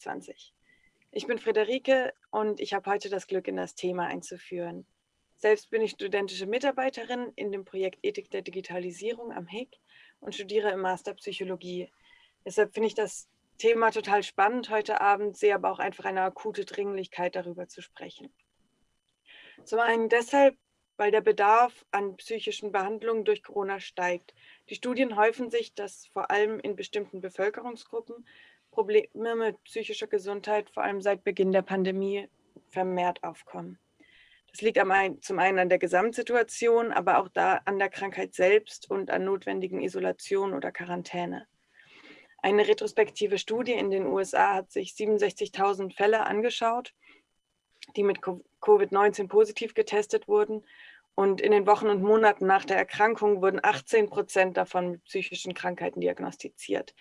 2020. Ich bin Friederike und ich habe heute das Glück, in das Thema einzuführen. Selbst bin ich studentische Mitarbeiterin in dem Projekt Ethik der Digitalisierung am HIG und studiere im Master Psychologie. Deshalb finde ich das Thema total spannend heute Abend, sehe aber auch einfach eine akute Dringlichkeit, darüber zu sprechen. Zum einen deshalb, weil der Bedarf an psychischen Behandlungen durch Corona steigt. Die Studien häufen sich, dass vor allem in bestimmten Bevölkerungsgruppen Probleme mit psychischer Gesundheit vor allem seit Beginn der Pandemie vermehrt aufkommen. Das liegt zum einen an der Gesamtsituation, aber auch da an der Krankheit selbst und an notwendigen Isolation oder Quarantäne. Eine retrospektive Studie in den USA hat sich 67.000 Fälle angeschaut, die mit Covid-19 positiv getestet wurden. Und in den Wochen und Monaten nach der Erkrankung wurden 18 Prozent davon mit psychischen Krankheiten diagnostiziert.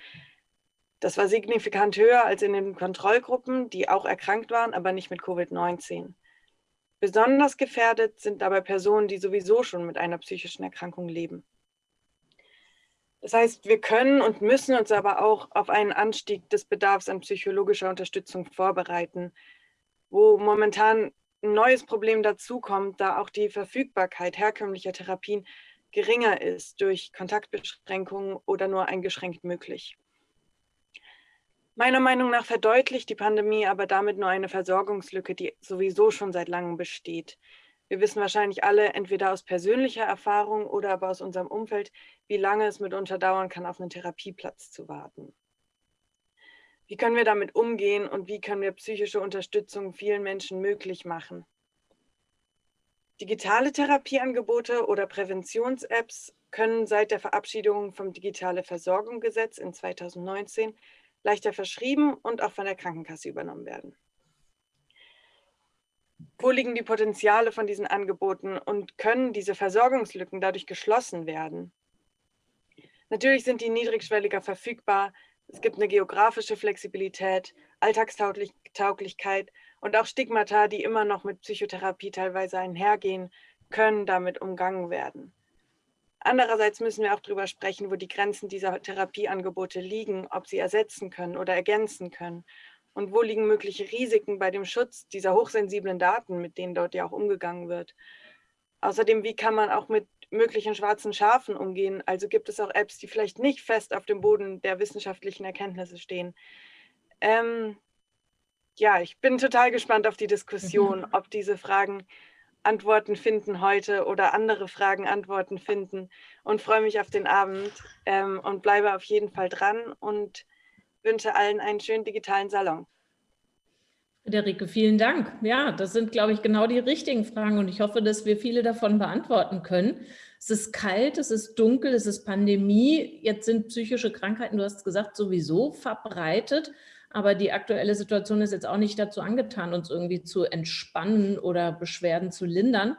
Das war signifikant höher als in den Kontrollgruppen, die auch erkrankt waren, aber nicht mit Covid-19. Besonders gefährdet sind dabei Personen, die sowieso schon mit einer psychischen Erkrankung leben. Das heißt, wir können und müssen uns aber auch auf einen Anstieg des Bedarfs an psychologischer Unterstützung vorbereiten, wo momentan ein neues Problem dazukommt, da auch die Verfügbarkeit herkömmlicher Therapien geringer ist durch Kontaktbeschränkungen oder nur eingeschränkt möglich. Meiner Meinung nach verdeutlicht die Pandemie aber damit nur eine Versorgungslücke, die sowieso schon seit langem besteht. Wir wissen wahrscheinlich alle entweder aus persönlicher Erfahrung oder aber aus unserem Umfeld, wie lange es mitunter dauern kann, auf einen Therapieplatz zu warten. Wie können wir damit umgehen und wie können wir psychische Unterstützung vielen Menschen möglich machen? Digitale Therapieangebote oder Präventions-Apps können seit der Verabschiedung vom Digitale Versorgung Gesetz in 2019 leichter verschrieben und auch von der Krankenkasse übernommen werden. Wo liegen die Potenziale von diesen Angeboten und können diese Versorgungslücken dadurch geschlossen werden? Natürlich sind die niedrigschwelliger verfügbar. Es gibt eine geografische Flexibilität, Alltagstauglichkeit und auch Stigmata, die immer noch mit Psychotherapie teilweise einhergehen, können damit umgangen werden. Andererseits müssen wir auch darüber sprechen, wo die Grenzen dieser Therapieangebote liegen, ob sie ersetzen können oder ergänzen können und wo liegen mögliche Risiken bei dem Schutz dieser hochsensiblen Daten, mit denen dort ja auch umgegangen wird. Außerdem, wie kann man auch mit möglichen schwarzen Schafen umgehen? Also gibt es auch Apps, die vielleicht nicht fest auf dem Boden der wissenschaftlichen Erkenntnisse stehen. Ähm, ja, ich bin total gespannt auf die Diskussion, ob diese Fragen Antworten finden heute oder andere Fragen Antworten finden und freue mich auf den Abend ähm, und bleibe auf jeden Fall dran und wünsche allen einen schönen digitalen Salon. Friederike, vielen Dank. Ja, das sind, glaube ich, genau die richtigen Fragen und ich hoffe, dass wir viele davon beantworten können. Es ist kalt, es ist dunkel, es ist Pandemie. Jetzt sind psychische Krankheiten, du hast gesagt, sowieso verbreitet. Aber die aktuelle Situation ist jetzt auch nicht dazu angetan, uns irgendwie zu entspannen oder Beschwerden zu lindern.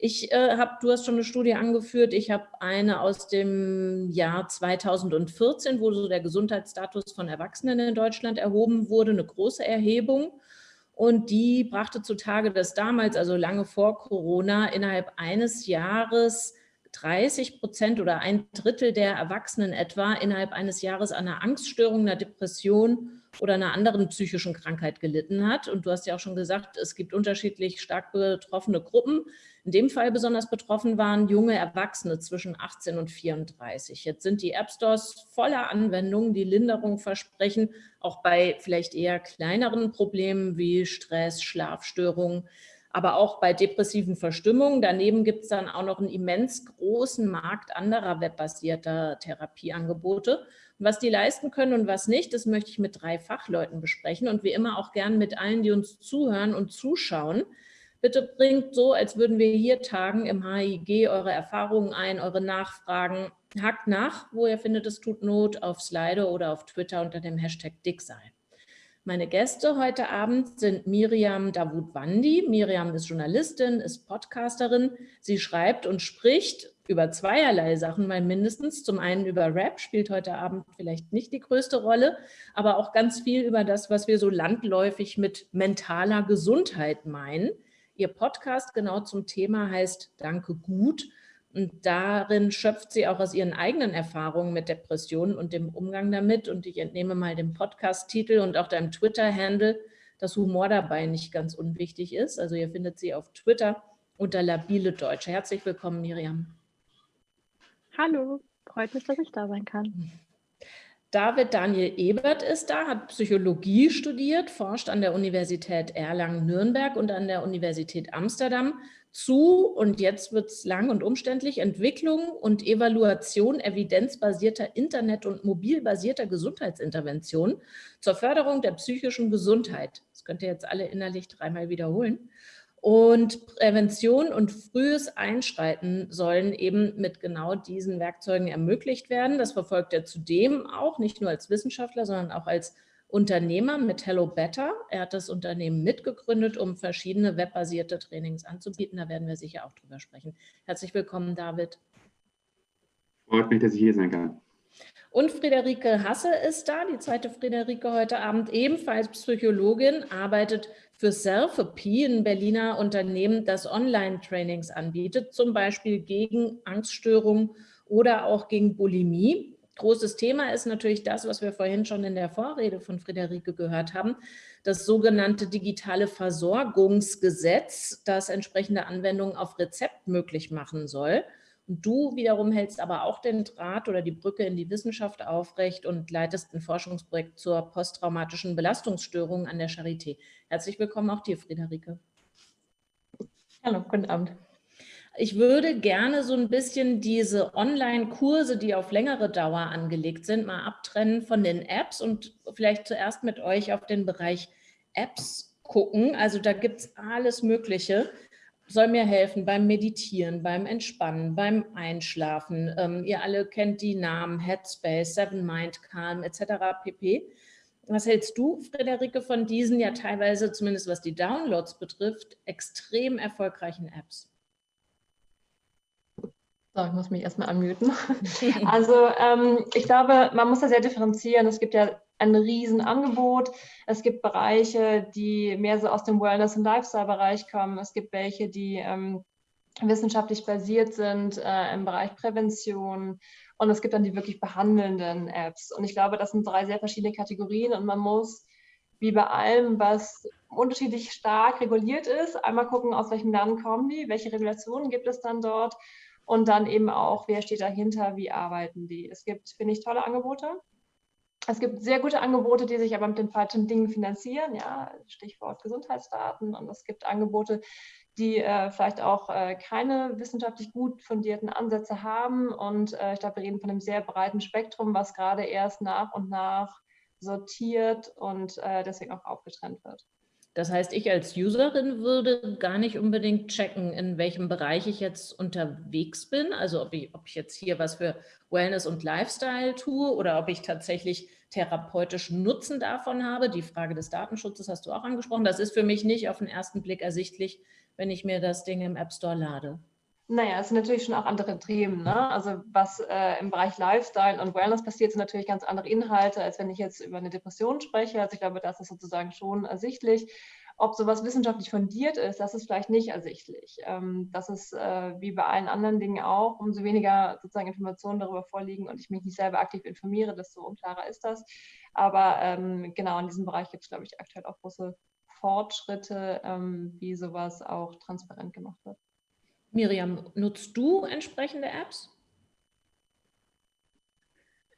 Ich äh, habe, du hast schon eine Studie angeführt, ich habe eine aus dem Jahr 2014, wo so der Gesundheitsstatus von Erwachsenen in Deutschland erhoben wurde, eine große Erhebung. Und die brachte zutage, dass damals, also lange vor Corona, innerhalb eines Jahres 30 Prozent oder ein Drittel der Erwachsenen etwa innerhalb eines Jahres an einer Angststörung, einer Depression oder einer anderen psychischen Krankheit gelitten hat. Und du hast ja auch schon gesagt, es gibt unterschiedlich stark betroffene Gruppen. In dem Fall besonders betroffen waren junge Erwachsene zwischen 18 und 34. Jetzt sind die App Stores voller Anwendungen, die Linderung versprechen, auch bei vielleicht eher kleineren Problemen wie Stress, Schlafstörungen, aber auch bei depressiven Verstimmungen. Daneben gibt es dann auch noch einen immens großen Markt anderer webbasierter Therapieangebote. Was die leisten können und was nicht, das möchte ich mit drei Fachleuten besprechen und wie immer auch gern mit allen, die uns zuhören und zuschauen. Bitte bringt so, als würden wir hier tagen im HIG eure Erfahrungen ein, eure Nachfragen. Hackt nach, wo ihr findet, es tut Not, auf Slido oder auf Twitter unter dem Hashtag Dicksein. Meine Gäste heute Abend sind Miriam Davut-Wandi. Miriam ist Journalistin, ist Podcasterin. Sie schreibt und spricht über zweierlei Sachen mal mindestens. Zum einen über Rap, spielt heute Abend vielleicht nicht die größte Rolle, aber auch ganz viel über das, was wir so landläufig mit mentaler Gesundheit meinen. Ihr Podcast genau zum Thema heißt Danke gut Und darin schöpft sie auch aus ihren eigenen Erfahrungen mit Depressionen und dem Umgang damit. Und ich entnehme mal dem Podcast-Titel und auch deinem Twitter-Handle, dass Humor dabei nicht ganz unwichtig ist. Also ihr findet sie auf Twitter unter Labile Deutsche. Herzlich willkommen, Miriam. Hallo, freut mich, dass ich da sein kann. David Daniel Ebert ist da, hat Psychologie studiert, forscht an der Universität Erlangen-Nürnberg und an der Universität Amsterdam zu, und jetzt wird es lang und umständlich, Entwicklung und Evaluation evidenzbasierter Internet- und mobilbasierter Gesundheitsintervention zur Förderung der psychischen Gesundheit. Das könnt ihr jetzt alle innerlich dreimal wiederholen. Und Prävention und frühes Einschreiten sollen eben mit genau diesen Werkzeugen ermöglicht werden. Das verfolgt er zudem auch, nicht nur als Wissenschaftler, sondern auch als Unternehmer mit Hello Better. Er hat das Unternehmen mitgegründet, um verschiedene webbasierte Trainings anzubieten. Da werden wir sicher auch drüber sprechen. Herzlich willkommen, David. Freut mich, dass ich hier sein kann. Und Friederike Hasse ist da, die zweite Friederike heute Abend, ebenfalls Psychologin, arbeitet für Selfie, ein Berliner Unternehmen, das Online-Trainings anbietet, zum Beispiel gegen Angststörungen oder auch gegen Bulimie. Großes Thema ist natürlich das, was wir vorhin schon in der Vorrede von Friederike gehört haben, das sogenannte digitale Versorgungsgesetz, das entsprechende Anwendungen auf Rezept möglich machen soll. Und du wiederum hältst aber auch den Draht oder die Brücke in die Wissenschaft aufrecht und leitest ein Forschungsprojekt zur posttraumatischen Belastungsstörung an der Charité. Herzlich willkommen auch dir, Friederike. Hallo, guten Abend. Ich würde gerne so ein bisschen diese Online-Kurse, die auf längere Dauer angelegt sind, mal abtrennen von den Apps und vielleicht zuerst mit euch auf den Bereich Apps gucken. Also da gibt es alles Mögliche soll mir helfen beim Meditieren, beim Entspannen, beim Einschlafen. Ähm, ihr alle kennt die Namen Headspace, Seven Mind, Calm etc. pp. Was hältst du, Friederike, von diesen ja teilweise, zumindest was die Downloads betrifft, extrem erfolgreichen Apps? So, ich muss mich erstmal anmuten. Also ähm, ich glaube, man muss da sehr differenzieren. Es gibt ja ein Riesenangebot. Es gibt Bereiche, die mehr so aus dem Wellness- und Lifestyle-Bereich kommen. Es gibt welche, die ähm, wissenschaftlich basiert sind äh, im Bereich Prävention. Und es gibt dann die wirklich behandelnden Apps. Und ich glaube, das sind drei sehr verschiedene Kategorien und man muss, wie bei allem, was unterschiedlich stark reguliert ist, einmal gucken, aus welchem Land kommen die, welche Regulationen gibt es dann dort und dann eben auch, wer steht dahinter, wie arbeiten die. Es gibt, finde ich, tolle Angebote. Es gibt sehr gute Angebote, die sich aber mit den falschen Dingen finanzieren, ja, Stichwort Gesundheitsdaten. Und es gibt Angebote, die äh, vielleicht auch äh, keine wissenschaftlich gut fundierten Ansätze haben. Und äh, ich glaube, wir reden von einem sehr breiten Spektrum, was gerade erst nach und nach sortiert und äh, deswegen auch aufgetrennt wird. Das heißt, ich als Userin würde gar nicht unbedingt checken, in welchem Bereich ich jetzt unterwegs bin. Also ob ich, ob ich jetzt hier was für Wellness und Lifestyle tue oder ob ich tatsächlich therapeutischen Nutzen davon habe. Die Frage des Datenschutzes hast du auch angesprochen. Das ist für mich nicht auf den ersten Blick ersichtlich, wenn ich mir das Ding im App Store lade. Naja, es sind natürlich schon auch andere Themen. Ne? Also was äh, im Bereich Lifestyle und Wellness passiert, sind natürlich ganz andere Inhalte, als wenn ich jetzt über eine Depression spreche. Also ich glaube, das ist sozusagen schon ersichtlich. Ob sowas wissenschaftlich fundiert ist, das ist vielleicht nicht ersichtlich. Ähm, das ist äh, wie bei allen anderen Dingen auch, umso weniger sozusagen Informationen darüber vorliegen und ich mich nicht selber aktiv informiere, desto unklarer ist das. Aber ähm, genau in diesem Bereich gibt es, glaube ich, aktuell auch große Fortschritte, ähm, wie sowas auch transparent gemacht wird. Miriam, nutzt du entsprechende Apps?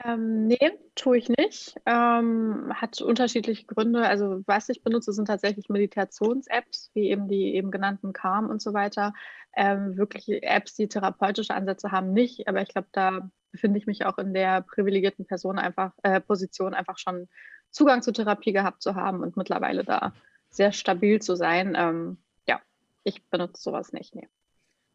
Ähm, nee, tue ich nicht. Ähm, hat unterschiedliche Gründe. Also was ich benutze, sind tatsächlich Meditations-Apps, wie eben die eben genannten Calm und so weiter. Ähm, wirklich Apps, die therapeutische Ansätze haben, nicht. Aber ich glaube, da befinde ich mich auch in der privilegierten Person einfach, äh, Position, einfach schon Zugang zur Therapie gehabt zu haben und mittlerweile da sehr stabil zu sein. Ähm, ja, ich benutze sowas nicht. Nee.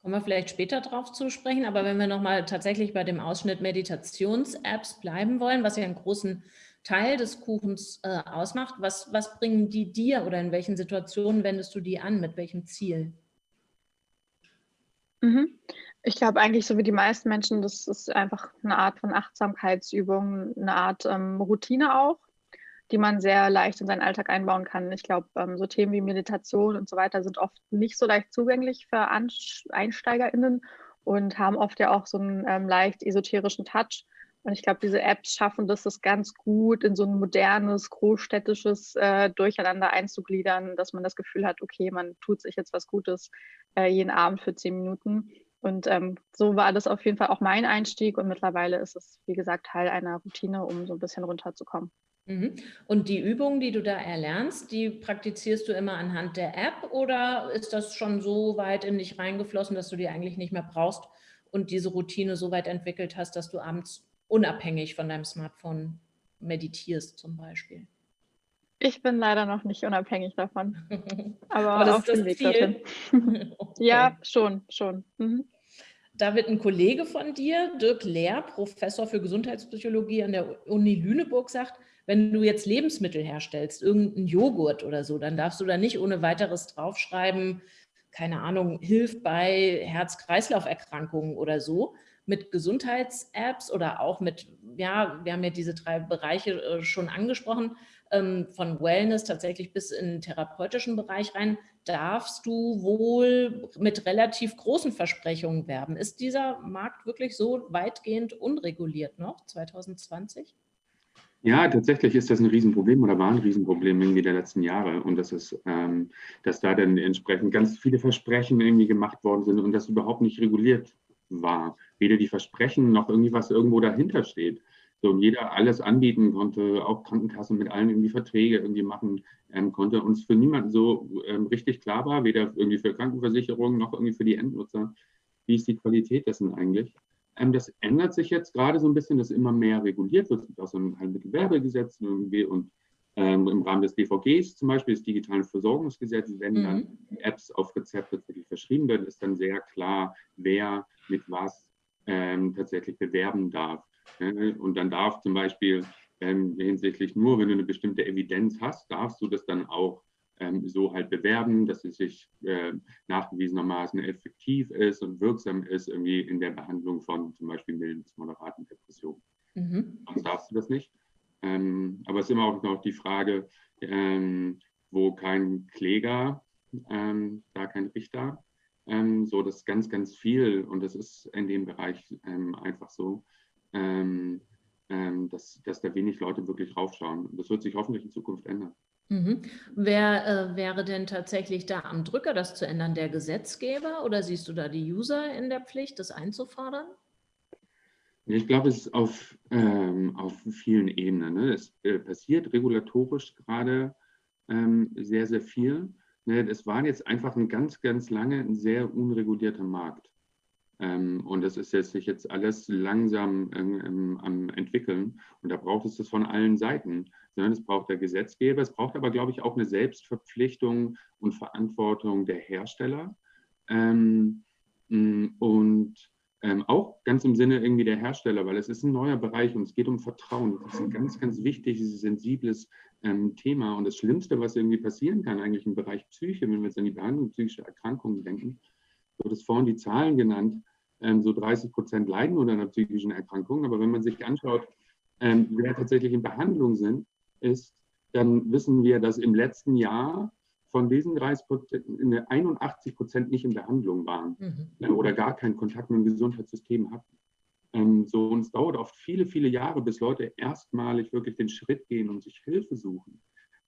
Kommen wir vielleicht später drauf zu sprechen, aber wenn wir nochmal tatsächlich bei dem Ausschnitt Meditations-Apps bleiben wollen, was ja einen großen Teil des Kuchens äh, ausmacht, was, was bringen die dir oder in welchen Situationen wendest du die an, mit welchem Ziel? Mhm. Ich glaube eigentlich, so wie die meisten Menschen, das ist einfach eine Art von Achtsamkeitsübung, eine Art ähm, Routine auch die man sehr leicht in seinen Alltag einbauen kann. Ich glaube, ähm, so Themen wie Meditation und so weiter sind oft nicht so leicht zugänglich für Einsteigerinnen und haben oft ja auch so einen ähm, leicht esoterischen Touch. Und ich glaube, diese Apps schaffen das, das ganz gut in so ein modernes, großstädtisches äh, Durcheinander einzugliedern, dass man das Gefühl hat, okay, man tut sich jetzt was Gutes äh, jeden Abend für zehn Minuten. Und ähm, so war das auf jeden Fall auch mein Einstieg und mittlerweile ist es, wie gesagt, Teil einer Routine, um so ein bisschen runterzukommen. Mhm. Und die Übungen, die du da erlernst, die praktizierst du immer anhand der App oder ist das schon so weit in dich reingeflossen, dass du die eigentlich nicht mehr brauchst und diese Routine so weit entwickelt hast, dass du abends unabhängig von deinem Smartphone meditierst zum Beispiel? Ich bin leider noch nicht unabhängig davon, aber, aber das auf dem Weg dorthin. okay. Ja, schon, schon. Mhm. Da wird ein Kollege von dir, Dirk Lehr, Professor für Gesundheitspsychologie an der Uni Lüneburg, sagt, wenn du jetzt Lebensmittel herstellst, irgendeinen Joghurt oder so, dann darfst du da nicht ohne weiteres draufschreiben, keine Ahnung, hilft bei Herz-Kreislauf-Erkrankungen oder so. Mit Gesundheits-Apps oder auch mit, ja, wir haben ja diese drei Bereiche äh, schon angesprochen, ähm, von Wellness tatsächlich bis in den therapeutischen Bereich rein, darfst du wohl mit relativ großen Versprechungen werben. Ist dieser Markt wirklich so weitgehend unreguliert noch 2020? Ja, tatsächlich ist das ein Riesenproblem oder war ein Riesenproblem irgendwie der letzten Jahre und das ist, ähm, dass da dann entsprechend ganz viele Versprechen irgendwie gemacht worden sind und das überhaupt nicht reguliert war. Weder die Versprechen noch irgendwie was irgendwo dahinter steht. So, und jeder alles anbieten konnte, auch Krankenkassen mit allen irgendwie Verträge irgendwie machen ähm, konnte. Und es für niemanden so ähm, richtig klar war, weder irgendwie für Krankenversicherungen noch irgendwie für die Endnutzer, wie ist die Qualität dessen eigentlich. Ähm, das ändert sich jetzt gerade so ein bisschen, dass immer mehr reguliert wird. Es gibt auch so ein Heilmittelwerbegesetz irgendwie und ähm, im Rahmen des DVGs zum Beispiel, des digitalen Versorgungsgesetzes, wenn mhm. dann Apps auf Rezept tatsächlich verschrieben werden, ist dann sehr klar, wer mit was ähm, tatsächlich bewerben darf. Und dann darf zum Beispiel ähm, hinsichtlich nur, wenn du eine bestimmte Evidenz hast, darfst du das dann auch so halt bewerben, dass es sich äh, nachgewiesenermaßen effektiv ist und wirksam ist irgendwie in der Behandlung von zum Beispiel milden bis moderaten Depressionen. Mhm. Sonst darfst du das nicht. Ähm, aber es ist immer auch noch die Frage, ähm, wo kein Kläger, ähm, da kein Richter. Ähm, so, das ist ganz, ganz viel und das ist in dem Bereich ähm, einfach so ähm, ähm, dass, dass da wenig Leute wirklich raufschauen. Das wird sich hoffentlich in Zukunft ändern. Mhm. Wer äh, wäre denn tatsächlich da am Drücker, das zu ändern? Der Gesetzgeber oder siehst du da die User in der Pflicht, das einzufordern? Ich glaube, es ist auf, ähm, auf vielen Ebenen. Ne? Es äh, passiert regulatorisch gerade ähm, sehr, sehr viel. Ne? Es war jetzt einfach ein ganz, ganz lange ein sehr unregulierter Markt. Ähm, und das ist jetzt sich jetzt alles langsam ähm, am entwickeln. Und da braucht es das von allen Seiten. Es braucht der Gesetzgeber, es braucht aber, glaube ich, auch eine Selbstverpflichtung und Verantwortung der Hersteller. Ähm, und ähm, auch ganz im Sinne irgendwie der Hersteller, weil es ist ein neuer Bereich und es geht um Vertrauen. Das ist ein ganz, ganz wichtiges, sensibles ähm, Thema. Und das Schlimmste, was irgendwie passieren kann, eigentlich im Bereich Psyche, wenn wir jetzt an die Behandlung psychischer Erkrankungen denken, Du hattest vorhin die Zahlen genannt, ähm, so 30 Prozent leiden unter einer psychischen Erkrankung. Aber wenn man sich anschaut, ähm, wer tatsächlich in Behandlung sind, ist, dann wissen wir, dass im letzten Jahr von diesen 30 Prozent 81 Prozent nicht in Behandlung waren mhm. Äh, oder gar keinen Kontakt mit dem Gesundheitssystem hatten. Ähm, so, und es dauert oft viele, viele Jahre, bis Leute erstmalig wirklich den Schritt gehen und sich Hilfe suchen.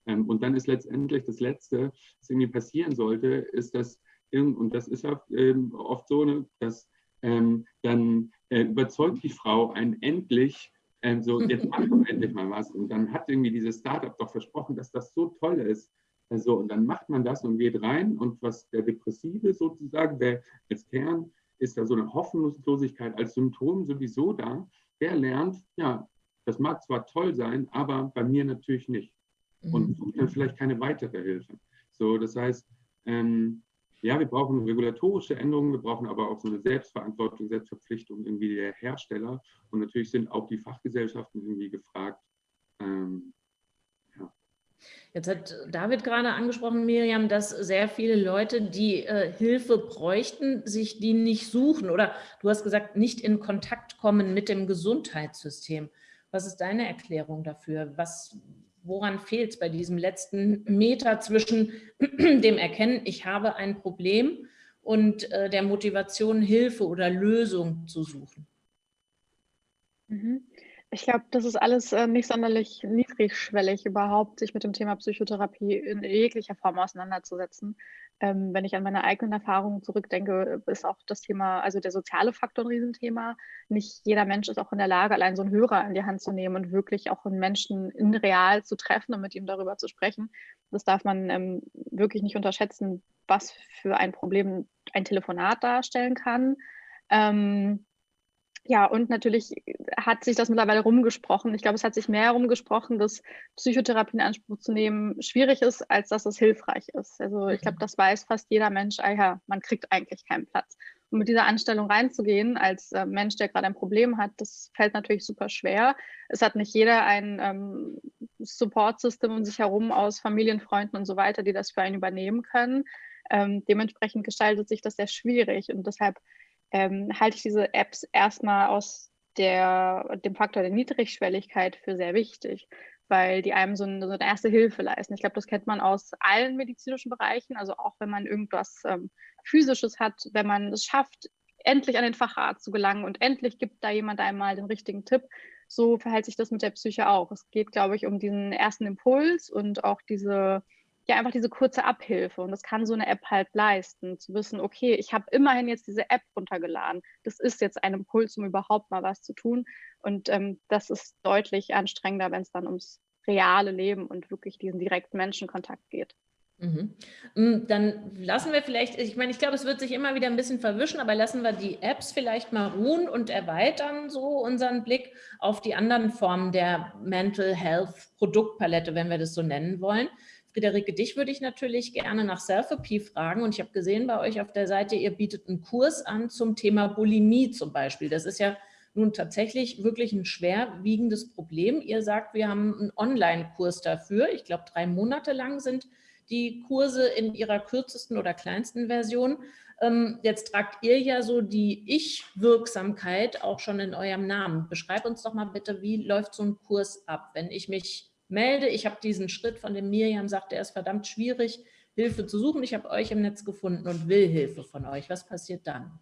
und dann ist letztendlich das Letzte, was irgendwie passieren sollte, ist, dass und das ist oft, ähm, oft so, ne, dass ähm, dann äh, überzeugt die Frau einen endlich, ähm, so jetzt mach doch endlich mal was. Und dann hat irgendwie dieses Startup doch versprochen, dass das so toll ist. Also, und dann macht man das und geht rein. Und was der Depressive sozusagen, der als Kern ist da so eine Hoffnungslosigkeit als Symptom sowieso da. Der lernt, ja, das mag zwar toll sein, aber bei mir natürlich nicht. Und mhm. sucht dann vielleicht keine weitere Hilfe. So, das heißt, ähm, ja, wir brauchen regulatorische Änderungen, wir brauchen aber auch so eine Selbstverantwortung, Selbstverpflichtung irgendwie der Hersteller. Und natürlich sind auch die Fachgesellschaften irgendwie gefragt. Ähm, ja. Jetzt hat David gerade angesprochen, Miriam, dass sehr viele Leute, die äh, Hilfe bräuchten, sich die nicht suchen oder du hast gesagt, nicht in Kontakt kommen mit dem Gesundheitssystem. Was ist deine Erklärung dafür? Was, woran fehlt es bei diesem letzten Meter zwischen dem Erkennen, ich habe ein Problem und äh, der Motivation, Hilfe oder Lösung zu suchen? Mhm. Ich glaube, das ist alles äh, nicht sonderlich niedrigschwellig, überhaupt sich mit dem Thema Psychotherapie in jeglicher Form auseinanderzusetzen. Ähm, wenn ich an meine eigenen Erfahrungen zurückdenke, ist auch das Thema, also der soziale Faktor ein Riesenthema. Nicht jeder Mensch ist auch in der Lage, allein so einen Hörer in die Hand zu nehmen und wirklich auch einen Menschen in real zu treffen und mit ihm darüber zu sprechen. Das darf man ähm, wirklich nicht unterschätzen, was für ein Problem ein Telefonat darstellen kann. Ähm, ja, und natürlich hat sich das mittlerweile rumgesprochen. Ich glaube, es hat sich mehr rumgesprochen, dass Psychotherapie in Anspruch zu nehmen schwierig ist, als dass es hilfreich ist. Also ich glaube, mhm. das weiß fast jeder Mensch, ah ja, man kriegt eigentlich keinen Platz. Und mit dieser Anstellung reinzugehen als äh, Mensch, der gerade ein Problem hat, das fällt natürlich super schwer. Es hat nicht jeder ein ähm, Support-System um sich herum aus Familienfreunden und so weiter, die das für einen übernehmen können. Ähm, dementsprechend gestaltet sich das sehr schwierig und deshalb ähm, halte ich diese Apps erstmal aus der, dem Faktor der Niedrigschwelligkeit für sehr wichtig, weil die einem so eine, so eine erste Hilfe leisten. Ich glaube, das kennt man aus allen medizinischen Bereichen, also auch wenn man irgendwas ähm, Physisches hat, wenn man es schafft, endlich an den Facharzt zu gelangen und endlich gibt da jemand einmal den richtigen Tipp. So verhält sich das mit der Psyche auch. Es geht, glaube ich, um diesen ersten Impuls und auch diese ja einfach diese kurze Abhilfe. Und das kann so eine App halt leisten, zu wissen, okay, ich habe immerhin jetzt diese App runtergeladen. Das ist jetzt ein Impuls, um überhaupt mal was zu tun. Und ähm, das ist deutlich anstrengender, wenn es dann ums reale Leben und wirklich diesen direkten Menschenkontakt geht. Mhm. Mm, dann lassen wir vielleicht, ich meine, ich glaube, es wird sich immer wieder ein bisschen verwischen, aber lassen wir die Apps vielleicht mal ruhen und erweitern so unseren Blick auf die anderen Formen der Mental Health Produktpalette, wenn wir das so nennen wollen. Friederike, dich würde ich natürlich gerne nach Selfie fragen und ich habe gesehen bei euch auf der Seite, ihr bietet einen Kurs an zum Thema Bulimie zum Beispiel. Das ist ja nun tatsächlich wirklich ein schwerwiegendes Problem. Ihr sagt, wir haben einen Online-Kurs dafür. Ich glaube, drei Monate lang sind die Kurse in ihrer kürzesten oder kleinsten Version. Ähm, jetzt tragt ihr ja so die Ich-Wirksamkeit auch schon in eurem Namen. Beschreib uns doch mal bitte, wie läuft so ein Kurs ab, wenn ich mich melde, ich habe diesen Schritt, von dem Miriam sagt, der ist verdammt schwierig, Hilfe zu suchen. Ich habe euch im Netz gefunden und will Hilfe von euch. Was passiert dann?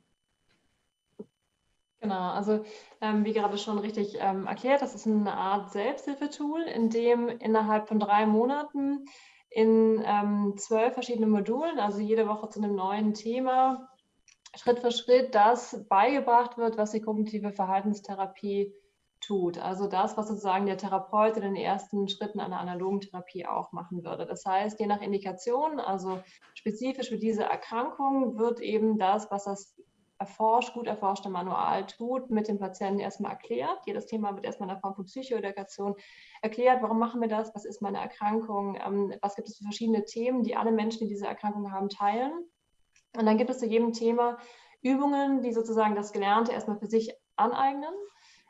Genau, also ähm, wie gerade schon richtig ähm, erklärt, das ist eine Art Selbsthilfetool, in dem innerhalb von drei Monaten in ähm, zwölf verschiedenen Modulen, also jede Woche zu einem neuen Thema, Schritt für Schritt das beigebracht wird, was die kognitive Verhaltenstherapie tut. Also das, was sozusagen der Therapeut in den ersten Schritten einer analogen Therapie auch machen würde. Das heißt, je nach Indikation, also spezifisch für diese Erkrankung, wird eben das, was das erforscht, gut erforschte Manual tut, mit dem Patienten erstmal erklärt. Jedes Thema wird erstmal in der Form von Psychoedukation erklärt. Warum machen wir das? Was ist meine Erkrankung? Ähm, was gibt es für verschiedene Themen, die alle Menschen, die diese Erkrankung haben, teilen? Und dann gibt es zu jedem Thema Übungen, die sozusagen das Gelernte erstmal für sich aneignen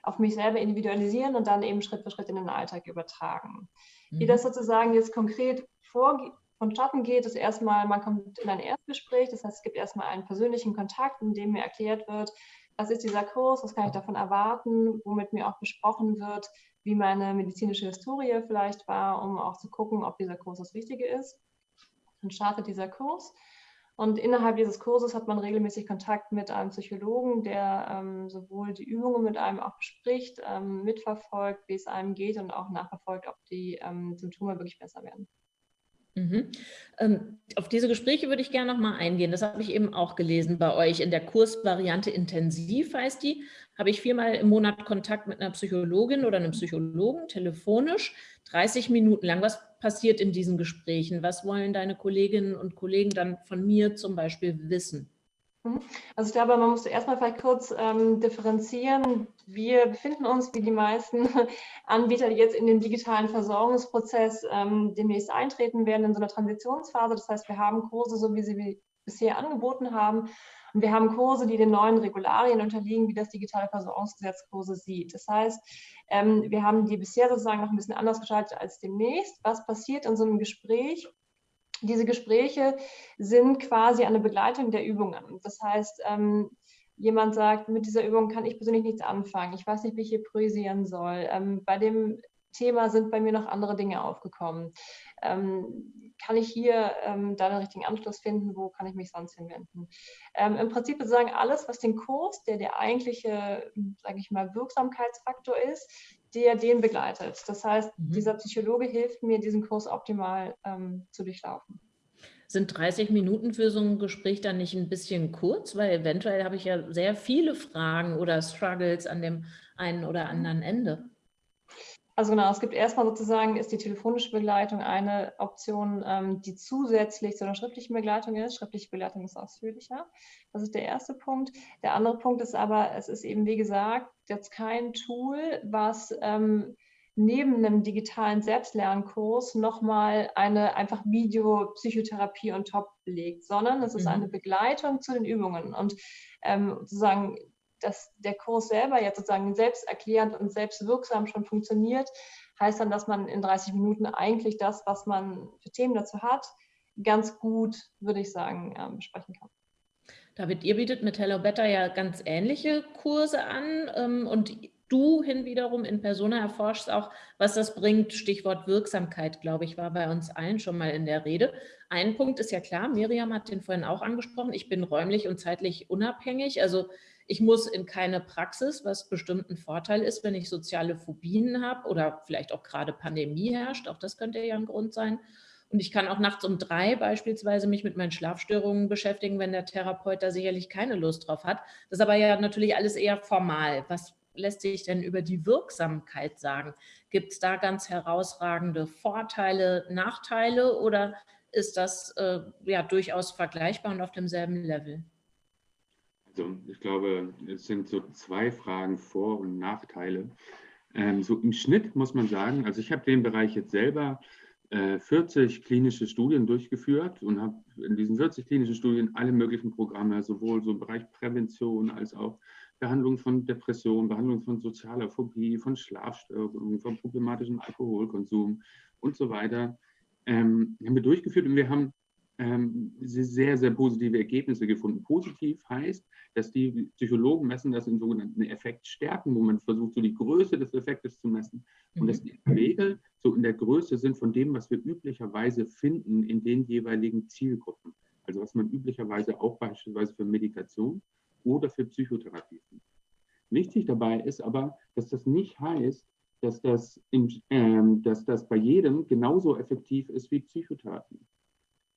auf mich selber individualisieren und dann eben Schritt für Schritt in den Alltag übertragen. Mhm. Wie das sozusagen jetzt konkret vor, vonstatten geht, ist erstmal, man kommt in ein Erstgespräch, das heißt, es gibt erstmal einen persönlichen Kontakt, in dem mir erklärt wird, was ist dieser Kurs, was kann ich davon erwarten, womit mir auch besprochen wird, wie meine medizinische Historie vielleicht war, um auch zu gucken, ob dieser Kurs das Richtige ist. Dann startet dieser Kurs und innerhalb dieses Kurses hat man regelmäßig Kontakt mit einem Psychologen, der ähm, sowohl die Übungen mit einem auch bespricht, ähm, mitverfolgt, wie es einem geht und auch nachverfolgt, ob die ähm, Symptome wirklich besser werden. Mhm. Ähm, auf diese Gespräche würde ich gerne noch mal eingehen. Das habe ich eben auch gelesen bei euch. In der Kursvariante Intensiv heißt die, habe ich viermal im Monat Kontakt mit einer Psychologin oder einem Psychologen, telefonisch, 30 Minuten lang. Was passiert in diesen Gesprächen? Was wollen deine Kolleginnen und Kollegen dann von mir zum Beispiel wissen? Mhm. Also ich glaube, man muss erstmal vielleicht kurz ähm, differenzieren. Wir befinden uns, wie die meisten Anbieter, die jetzt in den digitalen Versorgungsprozess ähm, demnächst eintreten werden, in so einer Transitionsphase. Das heißt, wir haben Kurse, so wie sie bisher angeboten haben. Und wir haben Kurse, die den neuen Regularien unterliegen, wie das digitale Versorgungsgesetz Kurse sieht. Das heißt, ähm, wir haben die bisher sozusagen noch ein bisschen anders gestaltet als demnächst. Was passiert in so einem Gespräch? Diese Gespräche sind quasi eine Begleitung der Übungen. Das heißt, ähm, jemand sagt, mit dieser Übung kann ich persönlich nichts anfangen. Ich weiß nicht, wie ich hier prösieren soll. Ähm, bei dem Thema sind bei mir noch andere Dinge aufgekommen. Ähm, kann ich hier ähm, da den richtigen Anschluss finden, wo kann ich mich sonst hinwenden. Ähm, Im Prinzip sozusagen alles, was den Kurs, der der eigentliche, sage ich mal, Wirksamkeitsfaktor ist, der den begleitet. Das heißt, mhm. dieser Psychologe hilft mir, diesen Kurs optimal ähm, zu durchlaufen. Sind 30 Minuten für so ein Gespräch dann nicht ein bisschen kurz? Weil eventuell habe ich ja sehr viele Fragen oder Struggles an dem einen oder anderen Ende. Also genau, es gibt erstmal sozusagen, ist die telefonische Begleitung eine Option, ähm, die zusätzlich zu einer schriftlichen Begleitung ist. Schriftliche Begleitung ist ausführlicher. Das ist der erste Punkt. Der andere Punkt ist aber, es ist eben, wie gesagt, jetzt kein Tool, was ähm, neben einem digitalen Selbstlernkurs nochmal eine einfach Videopsychotherapie on top legt, sondern es ist mhm. eine Begleitung zu den Übungen. Und ähm, sozusagen dass der Kurs selber jetzt sozusagen selbsterklärend und selbstwirksam schon funktioniert, heißt dann, dass man in 30 Minuten eigentlich das, was man für Themen dazu hat, ganz gut, würde ich sagen, ähm, besprechen kann. David, ihr bietet mit Hello Better ja ganz ähnliche Kurse an ähm, und du hin wiederum in Persona erforschst auch, was das bringt. Stichwort Wirksamkeit, glaube ich, war bei uns allen schon mal in der Rede. Ein Punkt ist ja klar, Miriam hat den vorhin auch angesprochen, ich bin räumlich und zeitlich unabhängig. Also ich muss in keine Praxis, was bestimmt ein Vorteil ist, wenn ich soziale Phobien habe oder vielleicht auch gerade Pandemie herrscht. Auch das könnte ja ein Grund sein. Und ich kann auch nachts um drei beispielsweise mich mit meinen Schlafstörungen beschäftigen, wenn der Therapeut da sicherlich keine Lust drauf hat. Das ist aber ja natürlich alles eher formal. Was lässt sich denn über die Wirksamkeit sagen? Gibt es da ganz herausragende Vorteile, Nachteile oder ist das äh, ja durchaus vergleichbar und auf demselben Level? Also ich glaube, es sind so zwei Fragen, Vor- und Nachteile. Ähm, so im Schnitt muss man sagen, also ich habe den Bereich jetzt selber äh, 40 klinische Studien durchgeführt und habe in diesen 40 klinischen Studien alle möglichen Programme, sowohl so im Bereich Prävention als auch Behandlung von Depressionen, Behandlung von sozialer Phobie, von Schlafstörungen, von problematischem Alkoholkonsum und so weiter, ähm, haben wir durchgeführt und wir haben sehr, sehr positive Ergebnisse gefunden. Positiv heißt, dass die Psychologen messen das in sogenannten Effektstärken, wo man versucht, so die Größe des Effektes zu messen. Und mhm. dass die in der Regel so in der Größe sind von dem, was wir üblicherweise finden in den jeweiligen Zielgruppen. Also was man üblicherweise auch beispielsweise für Medikation oder für Psychotherapie findet. Wichtig dabei ist aber, dass das nicht heißt, dass das, in, ähm, dass das bei jedem genauso effektiv ist wie Psychotherapie.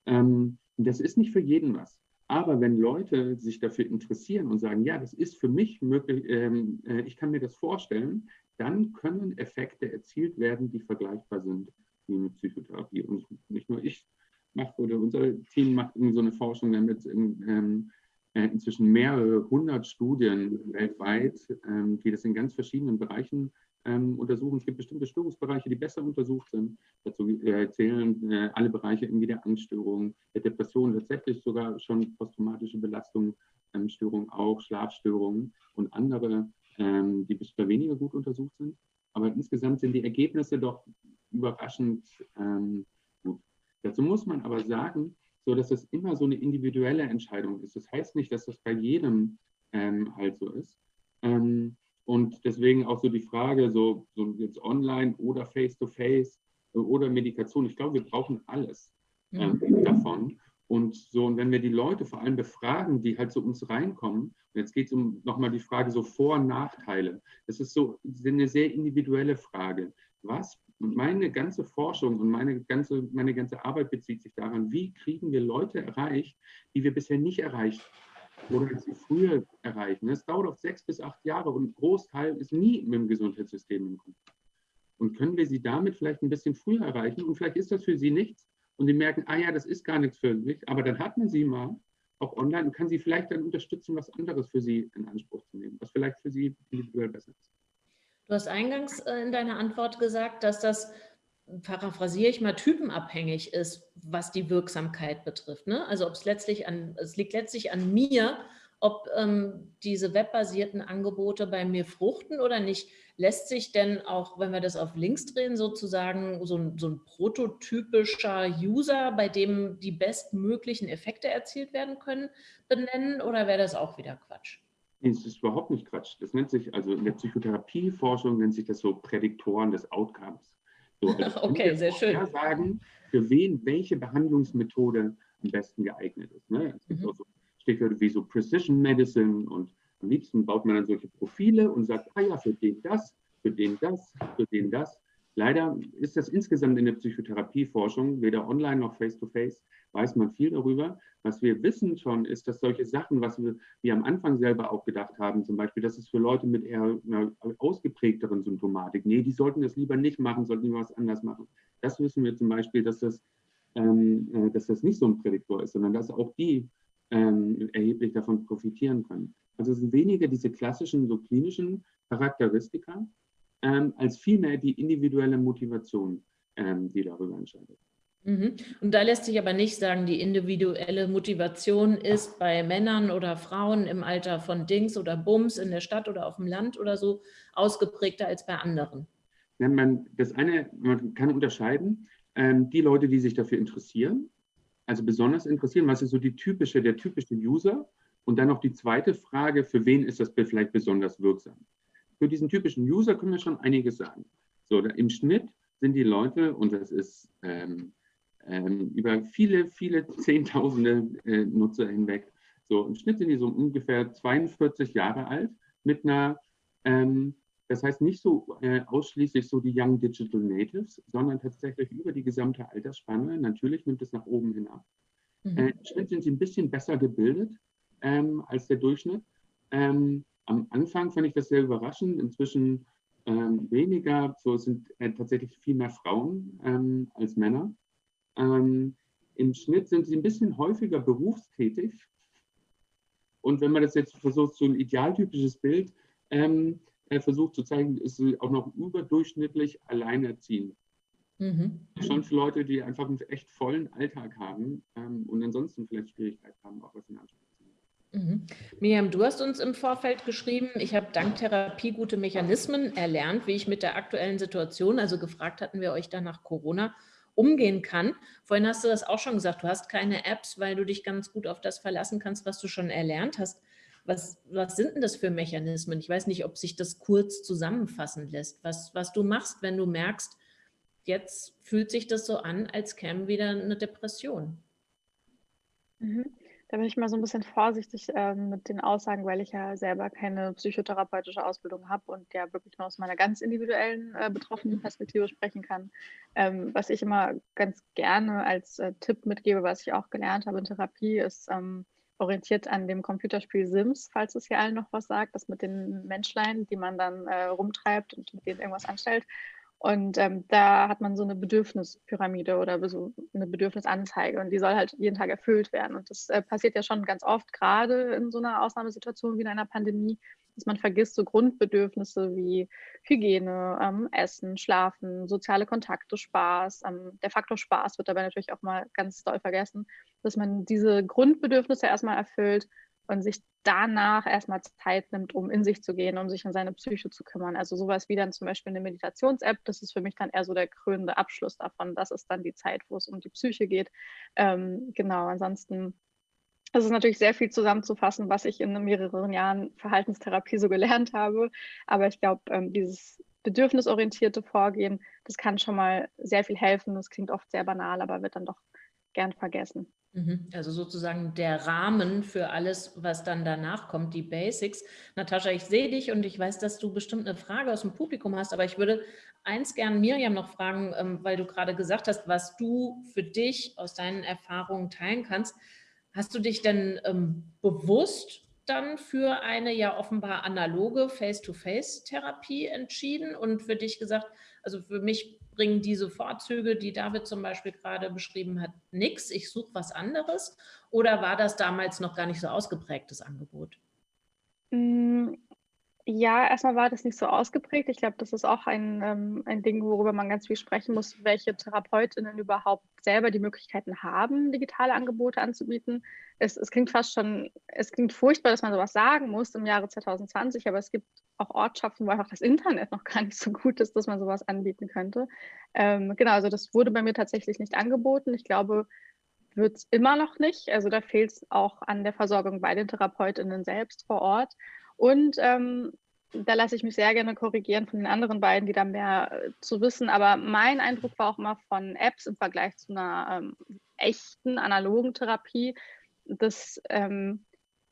Ähm, das ist nicht für jeden was. Aber wenn Leute sich dafür interessieren und sagen, ja, das ist für mich möglich, ähm, äh, ich kann mir das vorstellen, dann können Effekte erzielt werden, die vergleichbar sind wie mit Psychotherapie. Und nicht nur ich mache oder unser Team macht so eine Forschung, wir haben jetzt in, ähm, äh, inzwischen mehrere hundert Studien weltweit, ähm, die das in ganz verschiedenen Bereichen ähm, untersuchen. Es gibt bestimmte Störungsbereiche, die besser untersucht sind. Dazu äh, zählen äh, alle Bereiche irgendwie der Angststörung, der Depression, tatsächlich sogar schon posttraumatische Belastungsstörungen, ähm, auch Schlafstörungen und andere, die bisher weniger gut untersucht sind. Aber insgesamt sind die Ergebnisse doch überraschend gut. Dazu muss man aber sagen, so dass es immer so eine individuelle Entscheidung ist. Das heißt nicht, dass das bei jedem ähm, halt so ist. Ähm, und deswegen auch so die Frage, so, so jetzt online oder face-to-face -face oder Medikation. Ich glaube, wir brauchen alles ähm, mhm. davon. Und so, und wenn wir die Leute vor allem befragen, die halt zu uns reinkommen, und jetzt geht es um nochmal die Frage so Vor- und Nachteile. Das ist so eine sehr individuelle Frage. Was, meine ganze Forschung und meine ganze, meine ganze Arbeit bezieht sich daran, wie kriegen wir Leute erreicht, die wir bisher nicht erreicht oder sie früher erreichen. Es dauert oft sechs bis acht Jahre und ein Großteil ist nie mit dem Gesundheitssystem im Kontakt. Und können wir sie damit vielleicht ein bisschen früher erreichen? Und vielleicht ist das für sie nichts. Und sie merken, ah ja, das ist gar nichts für mich. Aber dann hat man sie mal auch online und kann sie vielleicht dann unterstützen, was anderes für sie in Anspruch zu nehmen, was vielleicht für sie individuell besser ist. Du hast eingangs äh, in deiner Antwort gesagt, dass das paraphrasiere ich mal, typenabhängig ist, was die Wirksamkeit betrifft. Ne? Also ob es letztlich an, es liegt letztlich an mir, ob ähm, diese webbasierten Angebote bei mir fruchten oder nicht. Lässt sich denn auch, wenn wir das auf links drehen, sozusagen so ein, so ein prototypischer User, bei dem die bestmöglichen Effekte erzielt werden können, benennen oder wäre das auch wieder Quatsch? Das ist überhaupt nicht Quatsch. Das nennt sich, also in der Psychotherapieforschung nennt sich das so Prädiktoren des Outcomes. So, also okay, sehr schön. Sagen, für wen welche Behandlungsmethode am besten geeignet ist. Ne? Es gibt mhm. auch so Stichwörter wie so Precision Medicine und am liebsten baut man dann solche Profile und sagt, ah ja, für den das, für den das, für den das. Leider ist das insgesamt in der Psychotherapieforschung, weder online noch face-to-face, -face, weiß man viel darüber. Was wir wissen schon, ist, dass solche Sachen, was wir, wir am Anfang selber auch gedacht haben, zum Beispiel, dass es für Leute mit eher einer ausgeprägteren Symptomatik, nee, die sollten das lieber nicht machen, sollten lieber was anders machen. Das wissen wir zum Beispiel, dass das, ähm, äh, dass das nicht so ein Prädiktor ist, sondern dass auch die ähm, erheblich davon profitieren können. Also es sind weniger diese klassischen, so klinischen Charakteristika, ähm, als vielmehr die individuelle Motivation, ähm, die darüber entscheidet. Mhm. Und da lässt sich aber nicht sagen, die individuelle Motivation ist bei Männern oder Frauen im Alter von Dings oder Bums in der Stadt oder auf dem Land oder so ausgeprägter als bei anderen. Ja, man, das eine, man kann unterscheiden, ähm, die Leute, die sich dafür interessieren, also besonders interessieren, was ist so die typische, der typische User und dann noch die zweite Frage, für wen ist das vielleicht besonders wirksam? Für diesen typischen User können wir schon einiges sagen. So, im Schnitt sind die Leute, und das ist ähm, ähm, über viele, viele Zehntausende äh, Nutzer hinweg, so im Schnitt sind die so ungefähr 42 Jahre alt mit einer, ähm, das heißt nicht so äh, ausschließlich so die Young Digital Natives, sondern tatsächlich über die gesamte Altersspanne. Natürlich nimmt es nach oben hin ab. Mhm. Äh, Im Schnitt sind sie ein bisschen besser gebildet ähm, als der Durchschnitt. Ähm, am Anfang fand ich das sehr überraschend. Inzwischen ähm, weniger, so sind äh, tatsächlich viel mehr Frauen ähm, als Männer. Ähm, Im Schnitt sind sie ein bisschen häufiger berufstätig. Und wenn man das jetzt versucht, so ein idealtypisches Bild ähm, äh, versucht zu zeigen, ist sie auch noch überdurchschnittlich alleinerziehend. Mhm. Schon für Leute, die einfach einen echt vollen Alltag haben ähm, und ansonsten vielleicht Schwierigkeiten haben, auch was in Anspruch Mhm. Miriam, du hast uns im Vorfeld geschrieben, ich habe dank Therapie gute Mechanismen erlernt, wie ich mit der aktuellen Situation, also gefragt hatten wir euch dann nach Corona, umgehen kann. Vorhin hast du das auch schon gesagt, du hast keine Apps, weil du dich ganz gut auf das verlassen kannst, was du schon erlernt hast. Was, was sind denn das für Mechanismen? Ich weiß nicht, ob sich das kurz zusammenfassen lässt, was, was du machst, wenn du merkst, jetzt fühlt sich das so an, als käme wieder eine Depression. Mhm. Da bin ich mal so ein bisschen vorsichtig ähm, mit den Aussagen, weil ich ja selber keine psychotherapeutische Ausbildung habe und ja wirklich nur aus meiner ganz individuellen äh, betroffenen Perspektive sprechen kann. Ähm, was ich immer ganz gerne als äh, Tipp mitgebe, was ich auch gelernt habe in Therapie, ist ähm, orientiert an dem Computerspiel Sims, falls es hier allen noch was sagt, das mit den Menschlein, die man dann äh, rumtreibt und mit denen irgendwas anstellt. Und ähm, da hat man so eine Bedürfnispyramide oder so eine Bedürfnisanzeige und die soll halt jeden Tag erfüllt werden. Und das äh, passiert ja schon ganz oft, gerade in so einer Ausnahmesituation wie in einer Pandemie, dass man vergisst, so Grundbedürfnisse wie Hygiene, ähm, Essen, Schlafen, soziale Kontakte, Spaß. Ähm, der Faktor Spaß wird dabei natürlich auch mal ganz doll vergessen, dass man diese Grundbedürfnisse erstmal erfüllt und sich danach erstmal Zeit nimmt, um in sich zu gehen, um sich um seine Psyche zu kümmern. Also sowas wie dann zum Beispiel eine Meditations-App, das ist für mich dann eher so der krönende Abschluss davon. Das ist dann die Zeit, wo es um die Psyche geht. Ähm, genau, ansonsten es ist natürlich sehr viel zusammenzufassen, was ich in mehreren Jahren Verhaltenstherapie so gelernt habe. Aber ich glaube, ähm, dieses bedürfnisorientierte Vorgehen, das kann schon mal sehr viel helfen. Das klingt oft sehr banal, aber wird dann doch gern vergessen. Mhm. Also sozusagen der Rahmen für alles, was dann danach kommt, die Basics. Natascha, ich sehe dich und ich weiß, dass du bestimmt eine Frage aus dem Publikum hast, aber ich würde eins gern Miriam noch fragen, ähm, weil du gerade gesagt hast, was du für dich aus deinen Erfahrungen teilen kannst. Hast du dich denn ähm, bewusst dann für eine ja offenbar analoge Face-to-Face-Therapie entschieden und für dich gesagt, also für mich bringen diese Vorzüge, die David zum Beispiel gerade beschrieben hat, nichts, ich suche was anderes? Oder war das damals noch gar nicht so ausgeprägtes Angebot? Ja, erstmal war das nicht so ausgeprägt. Ich glaube, das ist auch ein, ähm, ein Ding, worüber man ganz viel sprechen muss, welche Therapeutinnen überhaupt selber die Möglichkeiten haben, digitale Angebote anzubieten. Es, es klingt fast schon, es klingt furchtbar, dass man sowas sagen muss im Jahre 2020, aber es gibt auch Ortschaften, wo einfach das Internet noch gar nicht so gut ist, dass man sowas anbieten könnte. Ähm, genau, also das wurde bei mir tatsächlich nicht angeboten. Ich glaube, wird es immer noch nicht. Also da fehlt es auch an der Versorgung bei den Therapeutinnen selbst vor Ort. Und ähm, da lasse ich mich sehr gerne korrigieren von den anderen beiden, die da mehr äh, zu wissen. Aber mein Eindruck war auch immer von Apps im Vergleich zu einer ähm, echten analogen Therapie, dass ähm,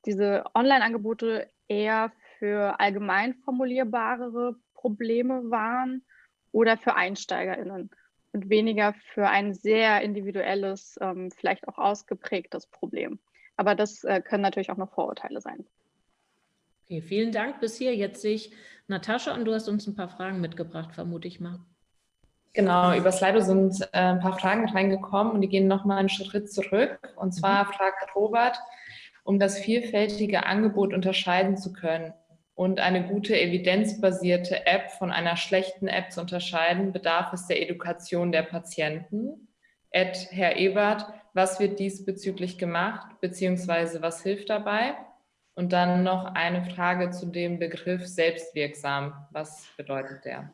diese Online-Angebote eher für allgemein formulierbarere Probleme waren oder für EinsteigerInnen und weniger für ein sehr individuelles, ähm, vielleicht auch ausgeprägtes Problem. Aber das äh, können natürlich auch noch Vorurteile sein. Okay, vielen Dank bis hier. Jetzt sehe ich Natascha und du hast uns ein paar Fragen mitgebracht, vermute ich mal. Genau, über Slido sind äh, ein paar Fragen reingekommen und die gehen nochmal einen Schritt zurück. Und zwar mhm. fragt Robert, um das vielfältige Angebot unterscheiden zu können und eine gute evidenzbasierte App von einer schlechten App zu unterscheiden, bedarf es der Education der Patienten. Ed, Herr Ebert, was wird diesbezüglich gemacht, beziehungsweise was hilft dabei? Und dann noch eine Frage zu dem Begriff selbstwirksam. Was bedeutet der?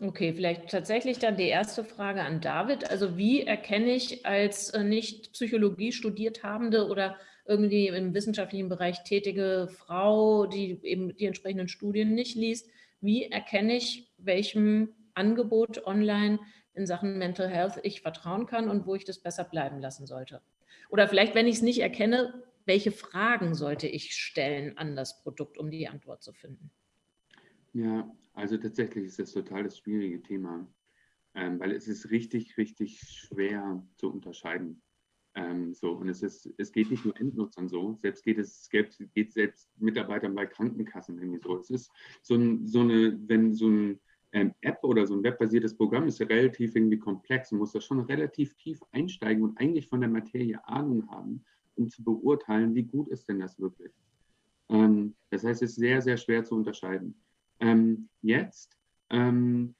Okay, vielleicht tatsächlich dann die erste Frage an David. Also wie erkenne ich als äh, nicht Psychologie studiert Habende oder irgendwie im wissenschaftlichen Bereich tätige Frau, die eben die entsprechenden Studien nicht liest, wie erkenne ich, welchem Angebot online in Sachen Mental Health ich vertrauen kann und wo ich das besser bleiben lassen sollte? Oder vielleicht, wenn ich es nicht erkenne, welche Fragen sollte ich stellen an das Produkt, um die Antwort zu finden? Ja, also tatsächlich ist das total das schwierige Thema, ähm, weil es ist richtig, richtig schwer zu unterscheiden. Ähm, so, und es, ist, es geht nicht nur Endnutzern so, selbst geht es geht, geht selbst Mitarbeitern bei Krankenkassen irgendwie so. Es ist so, ein, so eine, wenn so ein ähm, App oder so ein webbasiertes Programm ist ja relativ irgendwie komplex und muss da schon relativ tief einsteigen und eigentlich von der Materie Ahnung haben, um zu beurteilen, wie gut ist denn das wirklich. Ähm, das heißt, es ist sehr, sehr schwer zu unterscheiden. Ähm, jetzt, ähm,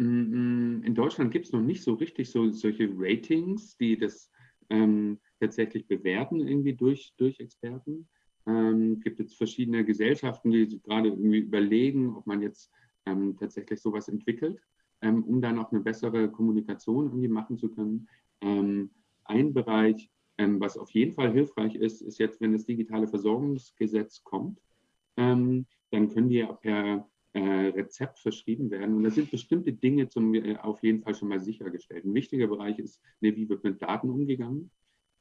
in Deutschland gibt es noch nicht so richtig so solche Ratings, die das ähm, tatsächlich bewerten, irgendwie durch, durch Experten. Ähm, gibt jetzt verschiedene Gesellschaften, die gerade irgendwie überlegen, ob man jetzt ähm, tatsächlich sowas entwickelt, um dann auch eine bessere Kommunikation irgendwie machen zu können. Ein Bereich, ähm, was auf jeden Fall hilfreich ist, ist jetzt, wenn das digitale Versorgungsgesetz kommt, ähm, dann können die ja per äh, Rezept verschrieben werden. Und da sind bestimmte Dinge zum, äh, auf jeden Fall schon mal sichergestellt. Ein wichtiger Bereich ist, ne, wie wird mit Daten umgegangen.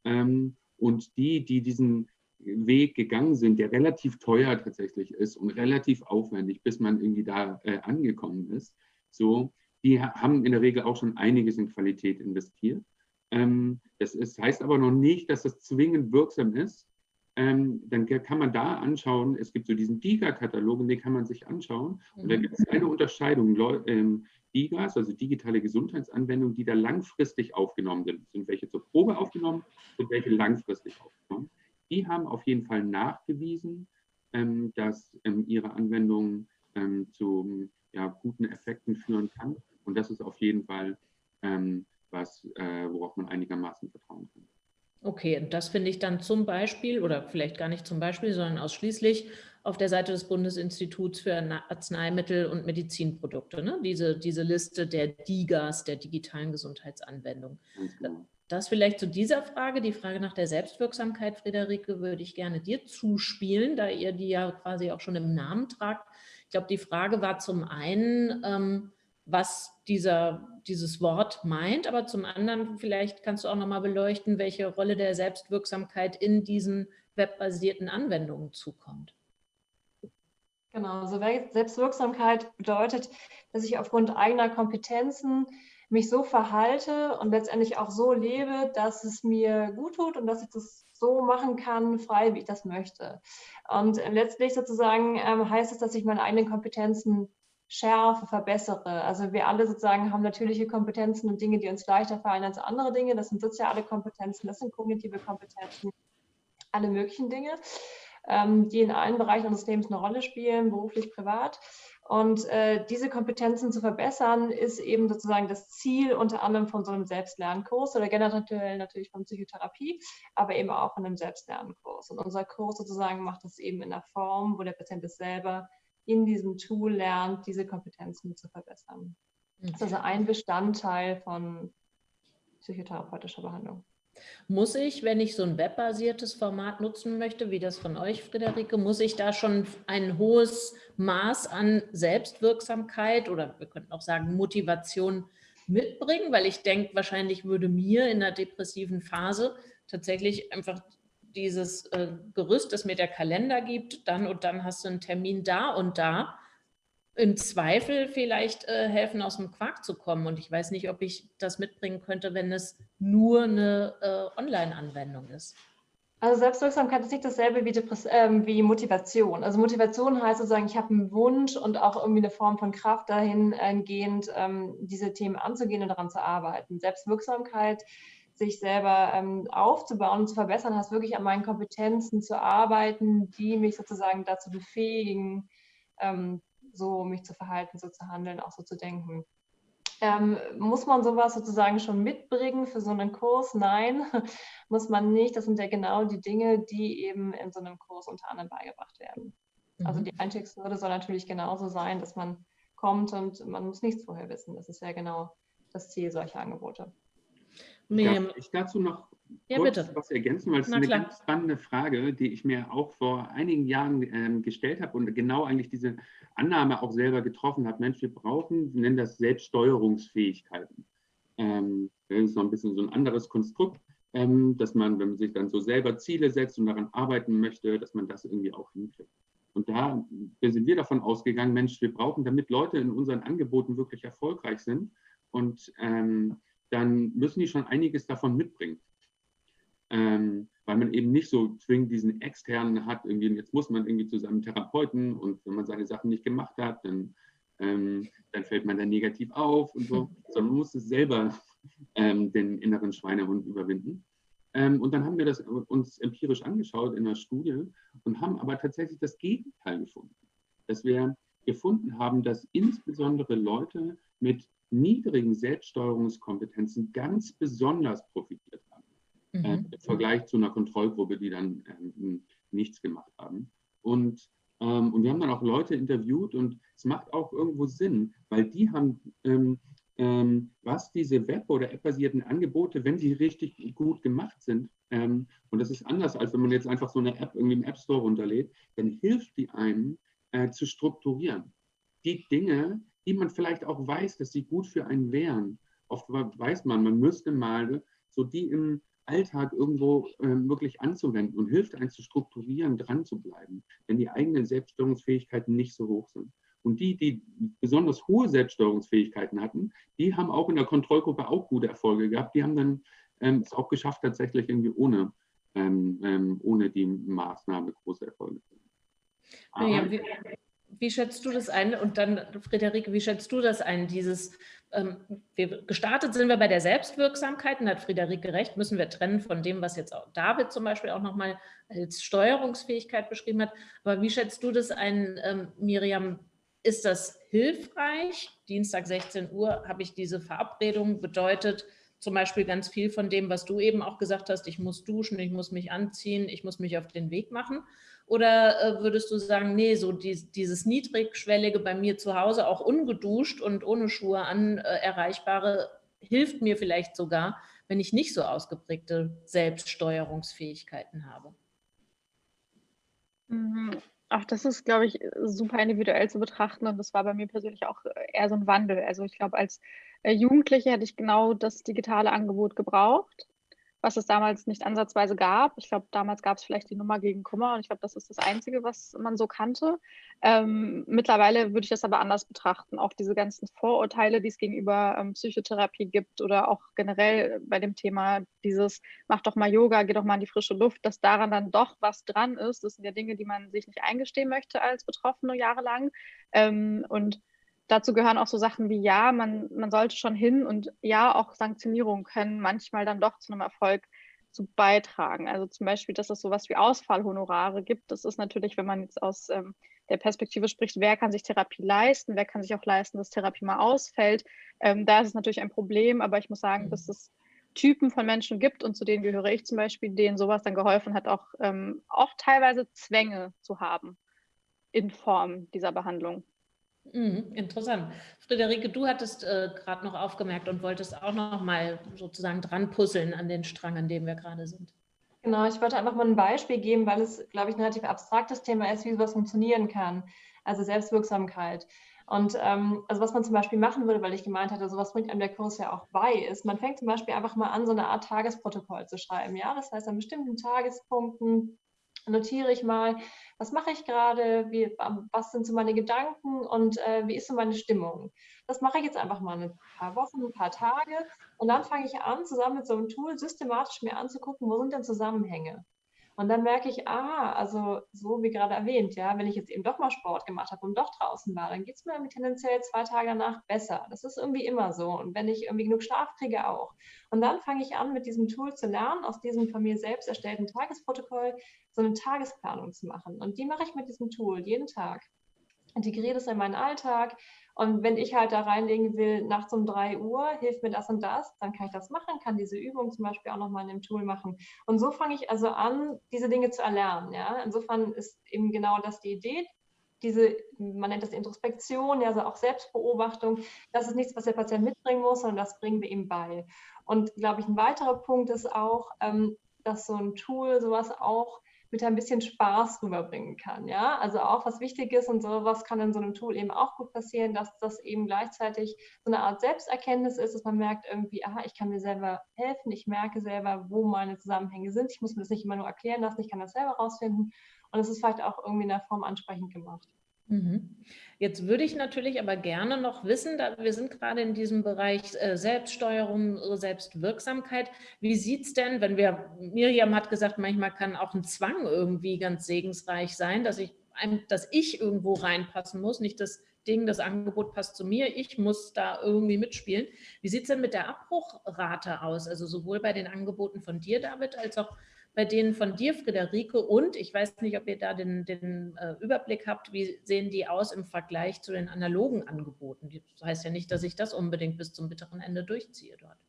Ähm, und die, die diesen Weg gegangen sind, der relativ teuer tatsächlich ist und relativ aufwendig, bis man irgendwie da äh, angekommen ist, so, die haben in der Regel auch schon einiges in Qualität investiert. Ähm, das ist, heißt aber noch nicht, dass das zwingend wirksam ist. Ähm, dann kann man da anschauen, es gibt so diesen DIGA-Katalog, den kann man sich anschauen. Und da mhm. gibt es eine Unterscheidung. Ähm, DIGAs, also digitale Gesundheitsanwendungen, die da langfristig aufgenommen sind. Sind welche zur Probe aufgenommen, sind welche langfristig aufgenommen. Die haben auf jeden Fall nachgewiesen, ähm, dass ähm, ihre Anwendung ähm, zu ja, guten Effekten führen kann. Und das ist auf jeden Fall ähm, was, äh, worauf man einigermaßen vertrauen kann. Okay, und das finde ich dann zum Beispiel, oder vielleicht gar nicht zum Beispiel, sondern ausschließlich auf der Seite des Bundesinstituts für Arzneimittel und Medizinprodukte, ne? diese, diese Liste der DIGAs, der digitalen Gesundheitsanwendung. Genau. Das vielleicht zu dieser Frage, die Frage nach der Selbstwirksamkeit, Friederike, würde ich gerne dir zuspielen, da ihr die ja quasi auch schon im Namen tragt. Ich glaube, die Frage war zum einen, ähm, was dieser, dieses Wort meint, aber zum anderen vielleicht kannst du auch nochmal beleuchten, welche Rolle der Selbstwirksamkeit in diesen webbasierten Anwendungen zukommt. Genau, also Selbstwirksamkeit bedeutet, dass ich aufgrund eigener Kompetenzen mich so verhalte und letztendlich auch so lebe, dass es mir gut tut und dass ich das so machen kann, frei, wie ich das möchte. Und letztlich sozusagen ähm, heißt es, dass ich meine eigenen Kompetenzen schärfe, verbessere. Also wir alle sozusagen haben natürliche Kompetenzen und Dinge, die uns leichter fallen als andere Dinge. Das sind soziale Kompetenzen, das sind kognitive Kompetenzen, alle möglichen Dinge, ähm, die in allen Bereichen unseres Lebens eine Rolle spielen, beruflich, privat. Und äh, diese Kompetenzen zu verbessern, ist eben sozusagen das Ziel unter anderem von so einem Selbstlernkurs oder generell natürlich von Psychotherapie, aber eben auch von einem Selbstlernkurs. Und unser Kurs sozusagen macht das eben in der Form, wo der Patient es selber in diesem Tool lernt, diese Kompetenzen zu verbessern. Das ist also ein Bestandteil von psychotherapeutischer Behandlung. Muss ich, wenn ich so ein webbasiertes Format nutzen möchte, wie das von euch, Friederike, muss ich da schon ein hohes Maß an Selbstwirksamkeit oder wir könnten auch sagen Motivation mitbringen? Weil ich denke, wahrscheinlich würde mir in einer depressiven Phase tatsächlich einfach dieses äh, Gerüst, das mir der Kalender gibt, dann und dann hast du einen Termin da und da, im Zweifel vielleicht äh, helfen, aus dem Quark zu kommen. Und ich weiß nicht, ob ich das mitbringen könnte, wenn es nur eine äh, Online-Anwendung ist. Also Selbstwirksamkeit ist nicht dasselbe wie, äh, wie, Motivation. Also Motivation heißt sozusagen, ich habe einen Wunsch und auch irgendwie eine Form von Kraft dahingehend, ähm, diese Themen anzugehen und daran zu arbeiten. Selbstwirksamkeit, sich selber ähm, aufzubauen und zu verbessern, heißt wirklich an meinen Kompetenzen zu arbeiten, die mich sozusagen dazu befähigen, ähm, so mich zu verhalten, so zu handeln, auch so zu denken. Ähm, muss man sowas sozusagen schon mitbringen für so einen Kurs? Nein, muss man nicht. Das sind ja genau die Dinge, die eben in so einem Kurs unter anderem beigebracht werden. Also mhm. Also die Einstiegshürde soll natürlich genauso sein, dass man kommt und man muss nichts vorher wissen. Das ist ja genau das Ziel solcher Angebote. Darf ich dazu noch ja, kurz bitte. was ergänzen, weil es eine klar. ganz spannende Frage, die ich mir auch vor einigen Jahren ähm, gestellt habe und genau eigentlich diese Annahme auch selber getroffen habe. Mensch, wir brauchen, wir nennen das Selbststeuerungsfähigkeiten. Ähm, das ist noch ein bisschen so ein anderes Konstrukt, ähm, dass man, wenn man sich dann so selber Ziele setzt und daran arbeiten möchte, dass man das irgendwie auch hinkriegt. Und da sind wir davon ausgegangen, Mensch, wir brauchen, damit Leute in unseren Angeboten wirklich erfolgreich sind und ähm, dann müssen die schon einiges davon mitbringen. Ähm, weil man eben nicht so zwingend diesen externen hat, irgendwie, jetzt muss man irgendwie zu seinem Therapeuten und wenn man seine Sachen nicht gemacht hat, dann, ähm, dann fällt man dann negativ auf und so, sondern man muss es selber ähm, den inneren Schweinehund überwinden. Ähm, und dann haben wir das uns empirisch angeschaut in der Studie und haben aber tatsächlich das Gegenteil gefunden, dass wir gefunden haben, dass insbesondere Leute mit niedrigen Selbststeuerungskompetenzen ganz besonders profitiert haben mhm. äh, im Vergleich zu einer Kontrollgruppe, die dann ähm, nichts gemacht haben. Und, ähm, und wir haben dann auch Leute interviewt und es macht auch irgendwo Sinn, weil die haben, ähm, ähm was diese Web- oder App-basierten Angebote, wenn sie richtig gut gemacht sind, ähm, und das ist anders, als wenn man jetzt einfach so eine App irgendwie im App Store runterlädt, dann hilft die einem äh, zu strukturieren. Die Dinge, die man vielleicht auch weiß, dass sie gut für einen wären. Oft weiß man, man müsste mal so die im, Alltag irgendwo äh, wirklich anzuwenden und hilft einem zu strukturieren, dran zu bleiben, wenn die eigenen Selbststeuerungsfähigkeiten nicht so hoch sind. Und die, die besonders hohe Selbststeuerungsfähigkeiten hatten, die haben auch in der Kontrollgruppe auch gute Erfolge gehabt. Die haben dann ähm, es auch geschafft, tatsächlich irgendwie ohne, ähm, ähm ohne die Maßnahme große Erfolge zu haben. Ja, wie, wie schätzt du das ein? Und dann, Friederike, wie schätzt du das ein, dieses ähm, wir, gestartet sind wir bei der Selbstwirksamkeit, und hat Friederike recht, müssen wir trennen von dem, was jetzt auch David zum Beispiel auch nochmal als Steuerungsfähigkeit beschrieben hat. Aber wie schätzt du das ein, ähm, Miriam? Ist das hilfreich? Dienstag 16 Uhr habe ich diese Verabredung, bedeutet zum Beispiel ganz viel von dem, was du eben auch gesagt hast, ich muss duschen, ich muss mich anziehen, ich muss mich auf den Weg machen. Oder äh, würdest du sagen, nee, so die, dieses niedrigschwellige bei mir zu Hause, auch ungeduscht und ohne Schuhe an äh, erreichbare, hilft mir vielleicht sogar, wenn ich nicht so ausgeprägte Selbststeuerungsfähigkeiten habe? Mhm. Ach, das ist, glaube ich, super individuell zu betrachten und das war bei mir persönlich auch eher so ein Wandel. Also ich glaube, als äh, Jugendliche hätte ich genau das digitale Angebot gebraucht was es damals nicht ansatzweise gab. Ich glaube, damals gab es vielleicht die Nummer gegen Kummer und ich glaube, das ist das Einzige, was man so kannte. Ähm, mittlerweile würde ich das aber anders betrachten. Auch diese ganzen Vorurteile, die es gegenüber ähm, Psychotherapie gibt oder auch generell bei dem Thema dieses, mach doch mal Yoga, geh doch mal in die frische Luft, dass daran dann doch was dran ist. Das sind ja Dinge, die man sich nicht eingestehen möchte als Betroffene jahrelang. Ähm, und dazu gehören auch so Sachen wie, ja, man, man sollte schon hin und ja, auch Sanktionierungen können manchmal dann doch zu einem Erfolg zu beitragen. Also zum Beispiel, dass es sowas wie Ausfallhonorare gibt. Das ist natürlich, wenn man jetzt aus ähm, der Perspektive spricht, wer kann sich Therapie leisten, wer kann sich auch leisten, dass Therapie mal ausfällt. Ähm, da ist es natürlich ein Problem, aber ich muss sagen, mhm. dass es Typen von Menschen gibt und zu denen gehöre ich zum Beispiel, denen sowas dann geholfen hat, auch, ähm, auch teilweise Zwänge zu haben in Form dieser Behandlung. Mhm, interessant. Friederike, du hattest äh, gerade noch aufgemerkt und wolltest auch noch mal sozusagen dran puzzeln an den Strang, an dem wir gerade sind. Genau, ich wollte einfach mal ein Beispiel geben, weil es, glaube ich, ein relativ abstraktes Thema ist, wie sowas funktionieren kann. Also Selbstwirksamkeit. Und ähm, also was man zum Beispiel machen würde, weil ich gemeint hatte, sowas bringt einem der Kurs ja auch bei, ist, man fängt zum Beispiel einfach mal an, so eine Art Tagesprotokoll zu schreiben. Ja, das heißt, an bestimmten Tagespunkten notiere ich mal, was mache ich gerade, wie, was sind so meine Gedanken und äh, wie ist so meine Stimmung. Das mache ich jetzt einfach mal ein paar Wochen, ein paar Tage und dann fange ich an, zusammen mit so einem Tool systematisch mir anzugucken, wo sind denn Zusammenhänge. Und dann merke ich, ah, also so wie gerade erwähnt, ja, wenn ich jetzt eben doch mal Sport gemacht habe und doch draußen war, dann geht es mir tendenziell zwei Tage danach besser. Das ist irgendwie immer so. Und wenn ich irgendwie genug Schlaf kriege, auch. Und dann fange ich an, mit diesem Tool zu lernen, aus diesem von mir selbst erstellten Tagesprotokoll so eine Tagesplanung zu machen. Und die mache ich mit diesem Tool jeden Tag. Integriere das in meinen Alltag und wenn ich halt da reinlegen will, nachts um 3 Uhr, hilft mir das und das, dann kann ich das machen, kann diese Übung zum Beispiel auch nochmal in dem Tool machen. Und so fange ich also an, diese Dinge zu erlernen. Ja? Insofern ist eben genau das die Idee. Diese, man nennt das Introspektion, also auch Selbstbeobachtung, das ist nichts, was der Patient mitbringen muss, sondern das bringen wir ihm bei. Und glaube ich, ein weiterer Punkt ist auch, ähm, dass so ein Tool sowas auch mit ein bisschen Spaß rüberbringen kann. Ja, also auch was wichtig ist und sowas kann in so einem Tool eben auch gut passieren, dass das eben gleichzeitig so eine Art Selbsterkenntnis ist, dass man merkt irgendwie, aha, ich kann mir selber helfen, ich merke selber, wo meine Zusammenhänge sind. Ich muss mir das nicht immer nur erklären lassen, ich kann das selber rausfinden. Und es ist vielleicht auch irgendwie in der Form ansprechend gemacht. Mhm. Jetzt würde ich natürlich aber gerne noch wissen, da wir sind gerade in diesem Bereich äh, Selbststeuerung, Selbstwirksamkeit. Wie sieht es denn, wenn wir, Miriam hat gesagt, manchmal kann auch ein Zwang irgendwie ganz segensreich sein, dass ich, dass ich irgendwo reinpassen muss, nicht das Ding, das Angebot passt zu mir, ich muss da irgendwie mitspielen. Wie sieht es denn mit der Abbruchrate aus? Also sowohl bei den Angeboten von dir, David, als auch bei denen von dir, Friederike. Und ich weiß nicht, ob ihr da den, den äh, Überblick habt, wie sehen die aus im Vergleich zu den analogen Angeboten. Das heißt ja nicht, dass ich das unbedingt bis zum bitteren Ende durchziehe dort.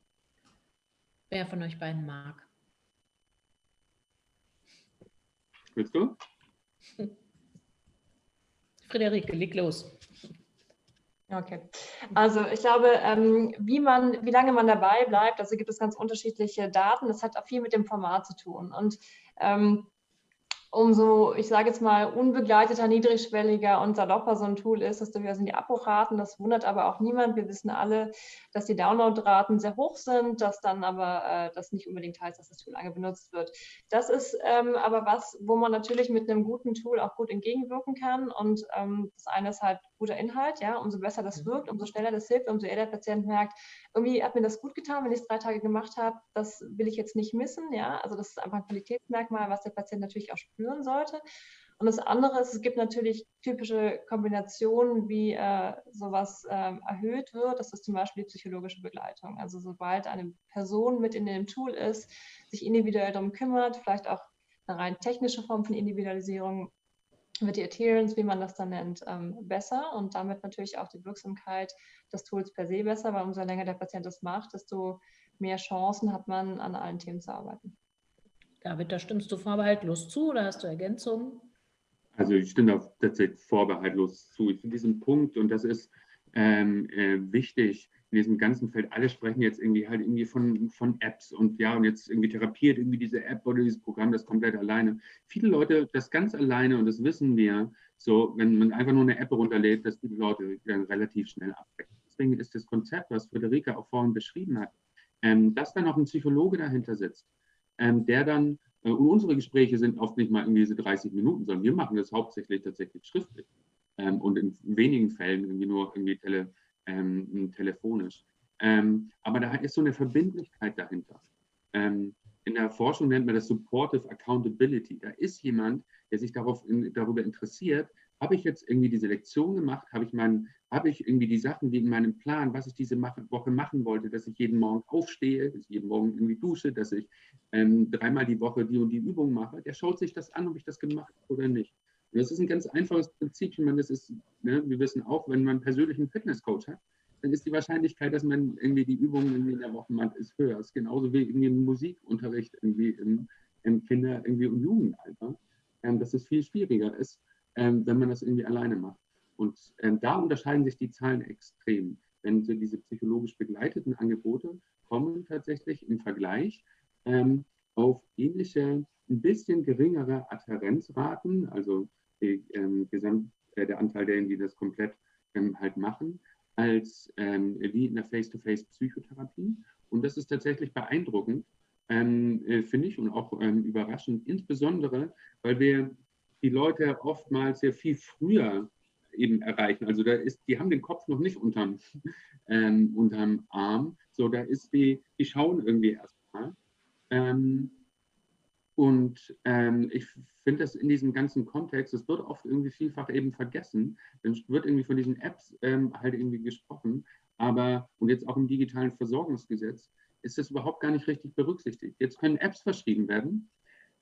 Wer von euch beiden mag? Willst du? Friederike, leg los. Okay, also ich glaube, ähm, wie man, wie lange man dabei bleibt, also gibt es ganz unterschiedliche Daten. Das hat auch viel mit dem Format zu tun. Und ähm, umso, ich sage jetzt mal, unbegleiteter, niedrigschwelliger und salopper so ein Tool ist, desto höher sind die Abbruchraten. Das wundert aber auch niemand. Wir wissen alle, dass die Downloadraten sehr hoch sind, dass dann aber äh, das nicht unbedingt heißt, dass das Tool lange benutzt wird. Das ist ähm, aber was, wo man natürlich mit einem guten Tool auch gut entgegenwirken kann. Und das eine ist halt guter Inhalt, ja, umso besser das mhm. wirkt, umso schneller das hilft, umso eher der Patient merkt, irgendwie hat mir das gut getan, wenn ich es drei Tage gemacht habe, das will ich jetzt nicht missen, ja, also das ist einfach ein Qualitätsmerkmal, was der Patient natürlich auch spüren sollte. Und das andere ist, es gibt natürlich typische Kombinationen, wie äh, sowas äh, erhöht wird. Das ist zum Beispiel die psychologische Begleitung. Also sobald eine Person mit in dem Tool ist, sich individuell darum kümmert, vielleicht auch eine rein technische Form von Individualisierung, wird die Adherence, wie man das dann nennt, ähm, besser und damit natürlich auch die Wirksamkeit des Tools per se besser, weil umso länger der Patient das macht, desto mehr Chancen hat man, an allen Themen zu arbeiten. David, da stimmst du vorbehaltlos zu oder hast du Ergänzungen? Also ich stimme da tatsächlich vorbehaltlos zu. Ich finde diesen Punkt, und das ist ähm, äh, wichtig, in diesem ganzen Feld, alle sprechen jetzt irgendwie halt irgendwie von, von Apps und ja, und jetzt irgendwie therapiert irgendwie diese App oder dieses Programm das komplett alleine. Viele Leute das ganz alleine und das wissen wir, so, wenn man einfach nur eine App runterlädt, dass die Leute dann relativ schnell abbrechen. Deswegen ist das Konzept, was Friederike auch vorhin beschrieben hat, ähm, dass dann auch ein Psychologe dahinter sitzt, ähm, der dann, äh, und unsere Gespräche sind oft nicht mal irgendwie diese 30 Minuten, sondern wir machen das hauptsächlich tatsächlich schriftlich ähm, und in wenigen Fällen irgendwie nur irgendwie tele, ähm, telefonisch. Ähm, aber da ist so eine Verbindlichkeit dahinter. Ähm, in der Forschung nennt man das Supportive Accountability. Da ist jemand, der sich darauf, in, darüber interessiert, habe ich jetzt irgendwie diese Lektion gemacht, habe ich, mein, habe ich irgendwie die Sachen, die in meinem Plan, was ich diese Woche machen wollte, dass ich jeden Morgen aufstehe, dass ich jeden Morgen irgendwie dusche, dass ich ähm, dreimal die Woche die und die Übung mache, der schaut sich das an, ob ich das gemacht habe oder nicht. Das ist ein ganz einfaches Prinzip. Ich meine, das ist, ne, wir wissen auch, wenn man einen persönlichen Fitnesscoach hat, dann ist die Wahrscheinlichkeit, dass man irgendwie die Übungen irgendwie in der Woche macht, ist höher. Das ist genauso wie irgendwie ein Musikunterricht irgendwie im, im Kinder- irgendwie und Jugendalter. Ähm, dass es viel schwieriger ist, ähm, wenn man das irgendwie alleine macht. Und ähm, da unterscheiden sich die Zahlen extrem. Wenn so diese psychologisch begleiteten Angebote kommen tatsächlich im Vergleich ähm, auf ähnliche, ein bisschen geringere Adherenzraten, also die, ähm, Gesamt, äh, der Anteil derjenigen, die das komplett ähm, halt machen, als ähm, wie in der Face-to-Face-Psychotherapie. Und das ist tatsächlich beeindruckend, ähm, äh, finde ich, und auch ähm, überraschend, insbesondere, weil wir die Leute oftmals sehr viel früher eben erreichen. Also da ist, die haben den Kopf noch nicht unterm, ähm, unterm Arm. So, da ist die, die schauen irgendwie erstmal. Ähm, und ähm, ich finde das in diesem ganzen Kontext, es wird oft irgendwie vielfach eben vergessen. Dann wird irgendwie von diesen Apps ähm, halt irgendwie gesprochen. Aber, und jetzt auch im digitalen Versorgungsgesetz, ist das überhaupt gar nicht richtig berücksichtigt. Jetzt können Apps verschrieben werden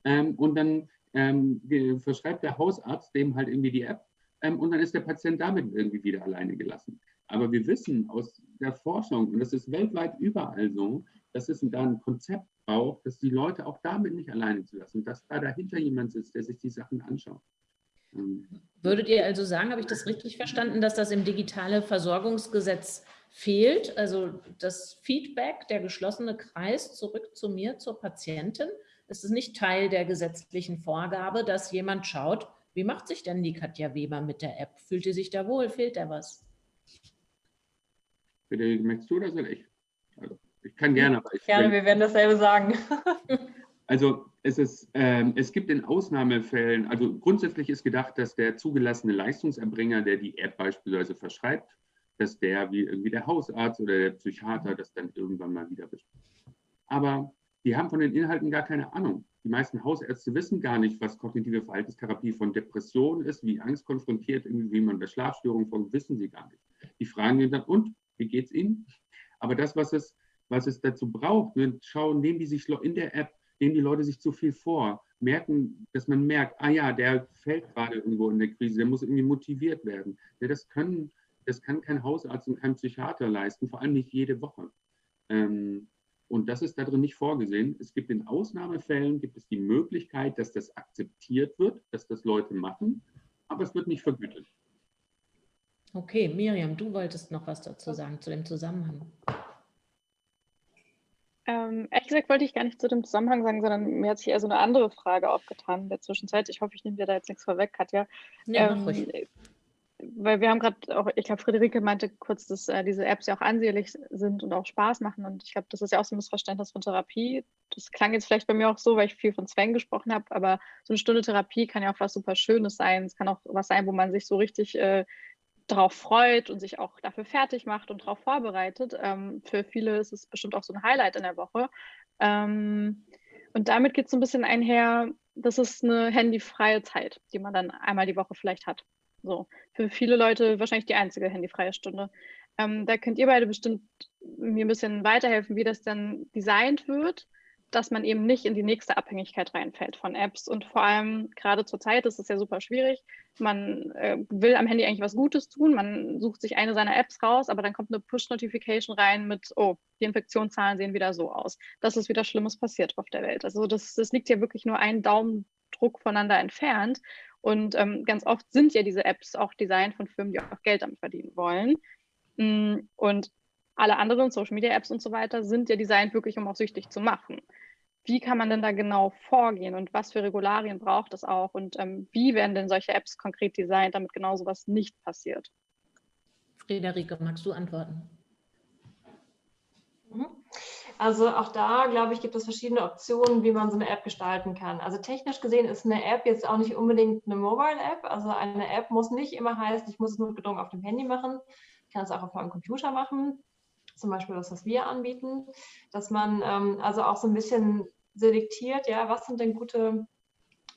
ähm, und dann ähm, verschreibt der Hausarzt dem halt irgendwie die App ähm, und dann ist der Patient damit irgendwie wieder alleine gelassen. Aber wir wissen aus der Forschung, und das ist weltweit überall so, dass es da ein Konzept braucht, dass die Leute auch damit nicht alleine zu lassen, dass da dahinter jemand sitzt, der sich die Sachen anschaut. Ähm, Würdet ihr also sagen, habe ich das richtig verstanden, dass das im digitale Versorgungsgesetz fehlt? Also das Feedback, der geschlossene Kreis zurück zu mir, zur Patientin, ist es nicht Teil der gesetzlichen Vorgabe, dass jemand schaut, wie macht sich denn die Katja Weber mit der App? Fühlt sie sich da wohl? Fehlt da was? Bitte, möchtest du oder soll ich? Ich kann gerne. Ich gerne, wir werden dasselbe sagen. also es, ist, ähm, es gibt in Ausnahmefällen, also grundsätzlich ist gedacht, dass der zugelassene Leistungserbringer, der die App beispielsweise verschreibt, dass der wie irgendwie der Hausarzt oder der Psychiater das dann irgendwann mal wieder bespricht. Aber die haben von den Inhalten gar keine Ahnung. Die meisten Hausärzte wissen gar nicht, was kognitive Verhaltenstherapie von Depressionen ist, wie Angst konfrontiert, wie man bei Schlafstörungen vorgeht, wissen sie gar nicht. Die fragen ihn dann, und, wie geht es Ihnen? Aber das, was es, was es dazu braucht, ne, schauen, nehmen die sich in der App, nehmen die Leute sich zu viel vor, merken, dass man merkt, ah ja, der fällt gerade irgendwo in der Krise, der muss irgendwie motiviert werden. Ja, das, können, das kann kein Hausarzt und kein Psychiater leisten, vor allem nicht jede Woche. Ähm, und das ist darin nicht vorgesehen. Es gibt in Ausnahmefällen gibt es die Möglichkeit, dass das akzeptiert wird, dass das Leute machen, aber es wird nicht vergütet. Okay, Miriam, du wolltest noch was dazu sagen, zu dem Zusammenhang. Ähm, ehrlich gesagt wollte ich gar nicht zu dem Zusammenhang sagen, sondern mir hat sich eher so eine andere Frage aufgetan in der Zwischenzeit. Ich hoffe, ich nehme dir da jetzt nichts vorweg, Katja. Ja, ähm, weil wir haben gerade auch, ich glaube, Friederike meinte kurz, dass äh, diese Apps ja auch ansehnlich sind und auch Spaß machen. Und ich glaube, das ist ja auch so ein Missverständnis von Therapie. Das klang jetzt vielleicht bei mir auch so, weil ich viel von Zwängen gesprochen habe, aber so eine Stunde Therapie kann ja auch was super Schönes sein. Es kann auch was sein, wo man sich so richtig äh, darauf freut und sich auch dafür fertig macht und darauf vorbereitet. Ähm, für viele ist es bestimmt auch so ein Highlight in der Woche. Ähm, und damit geht es so ein bisschen einher, das ist eine handyfreie Zeit, die man dann einmal die Woche vielleicht hat. So, für viele Leute wahrscheinlich die einzige handyfreie Stunde. Ähm, da könnt ihr beide bestimmt mir ein bisschen weiterhelfen, wie das dann designt wird, dass man eben nicht in die nächste Abhängigkeit reinfällt von Apps. Und vor allem gerade zur Zeit ist es ja super schwierig. Man äh, will am Handy eigentlich was Gutes tun, man sucht sich eine seiner Apps raus, aber dann kommt eine Push-Notification rein mit, oh, die Infektionszahlen sehen wieder so aus. Das ist wieder Schlimmes passiert auf der Welt. Also das, das liegt ja wirklich nur einen Daumendruck voneinander entfernt. Und ähm, ganz oft sind ja diese Apps auch designt von Firmen, die auch Geld damit verdienen wollen. Mm, und alle anderen Social Media Apps und so weiter sind ja designt wirklich, um auch süchtig zu machen. Wie kann man denn da genau vorgehen und was für Regularien braucht es auch und ähm, wie werden denn solche Apps konkret designt, damit genau sowas nicht passiert? Friederike, magst du antworten? Mhm. Also auch da, glaube ich, gibt es verschiedene Optionen, wie man so eine App gestalten kann. Also technisch gesehen ist eine App jetzt auch nicht unbedingt eine Mobile-App. Also eine App muss nicht immer heißen, ich muss es nur gedrungen auf dem Handy machen. Ich kann es auch auf meinem Computer machen. Zum Beispiel das, was wir anbieten. Dass man ähm, also auch so ein bisschen selektiert, ja, was sind denn gute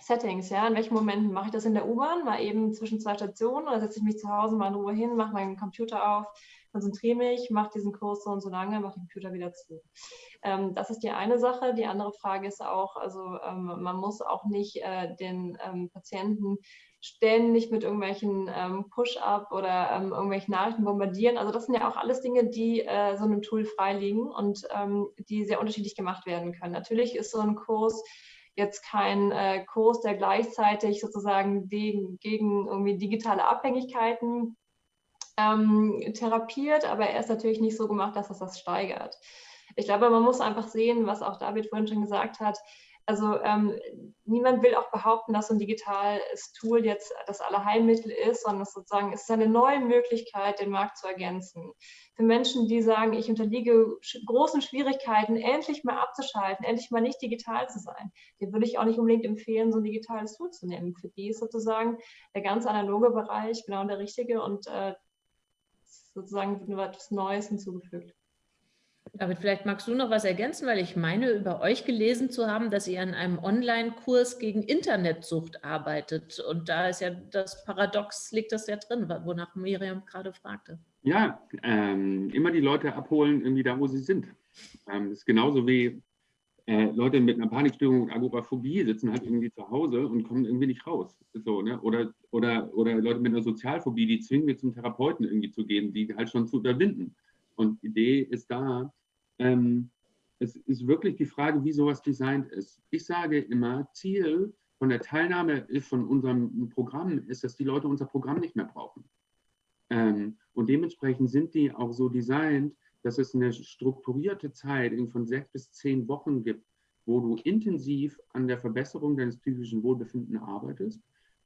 Settings, ja, in welchen Momenten mache ich das in der U-Bahn, mal eben zwischen zwei Stationen oder setze ich mich zu Hause mal in Ruhe hin, mache meinen Computer auf, konzentriere mich, mache diesen Kurs so und so lange, mache den Computer wieder zu. Ähm, das ist die eine Sache. Die andere Frage ist auch, also ähm, man muss auch nicht äh, den ähm, Patienten ständig mit irgendwelchen ähm, Push-up oder ähm, irgendwelchen Nachrichten bombardieren. Also das sind ja auch alles Dinge, die äh, so einem Tool freiliegen und ähm, die sehr unterschiedlich gemacht werden können. Natürlich ist so ein Kurs jetzt kein äh, Kurs, der gleichzeitig sozusagen gegen, gegen irgendwie digitale Abhängigkeiten ähm, therapiert, aber er ist natürlich nicht so gemacht, dass es das steigert. Ich glaube, man muss einfach sehen, was auch David vorhin schon gesagt hat, also ähm, niemand will auch behaupten, dass so ein digitales Tool jetzt das Allerheilmittel ist, sondern es sozusagen ist eine neue Möglichkeit, den Markt zu ergänzen. Für Menschen, die sagen, ich unterliege großen Schwierigkeiten, endlich mal abzuschalten, endlich mal nicht digital zu sein, den würde ich auch nicht unbedingt empfehlen, so ein digitales Tool zu nehmen. Für die ist sozusagen der ganz analoge Bereich genau der richtige und äh, sozusagen wird nur etwas Neues hinzugefügt. David, vielleicht magst du noch was ergänzen, weil ich meine, über euch gelesen zu haben, dass ihr an einem Online-Kurs gegen Internetsucht arbeitet. Und da ist ja das Paradox, liegt das ja drin, wonach Miriam gerade fragte. Ja, ähm, immer die Leute abholen, irgendwie da, wo sie sind. Ähm, das ist genauso wie äh, Leute mit einer Panikstörung und Agoraphobie sitzen halt irgendwie zu Hause und kommen irgendwie nicht raus. So, ne? oder, oder, oder Leute mit einer Sozialphobie, die zwingen wir zum Therapeuten irgendwie zu gehen, die halt schon zu überwinden. Und die Idee ist da, ähm, es ist wirklich die Frage, wie sowas designt ist. Ich sage immer, Ziel von der Teilnahme von unserem Programm ist, dass die Leute unser Programm nicht mehr brauchen. Ähm, und dementsprechend sind die auch so designt, dass es eine strukturierte Zeit von sechs bis zehn Wochen gibt, wo du intensiv an der Verbesserung deines psychischen Wohlbefindens arbeitest.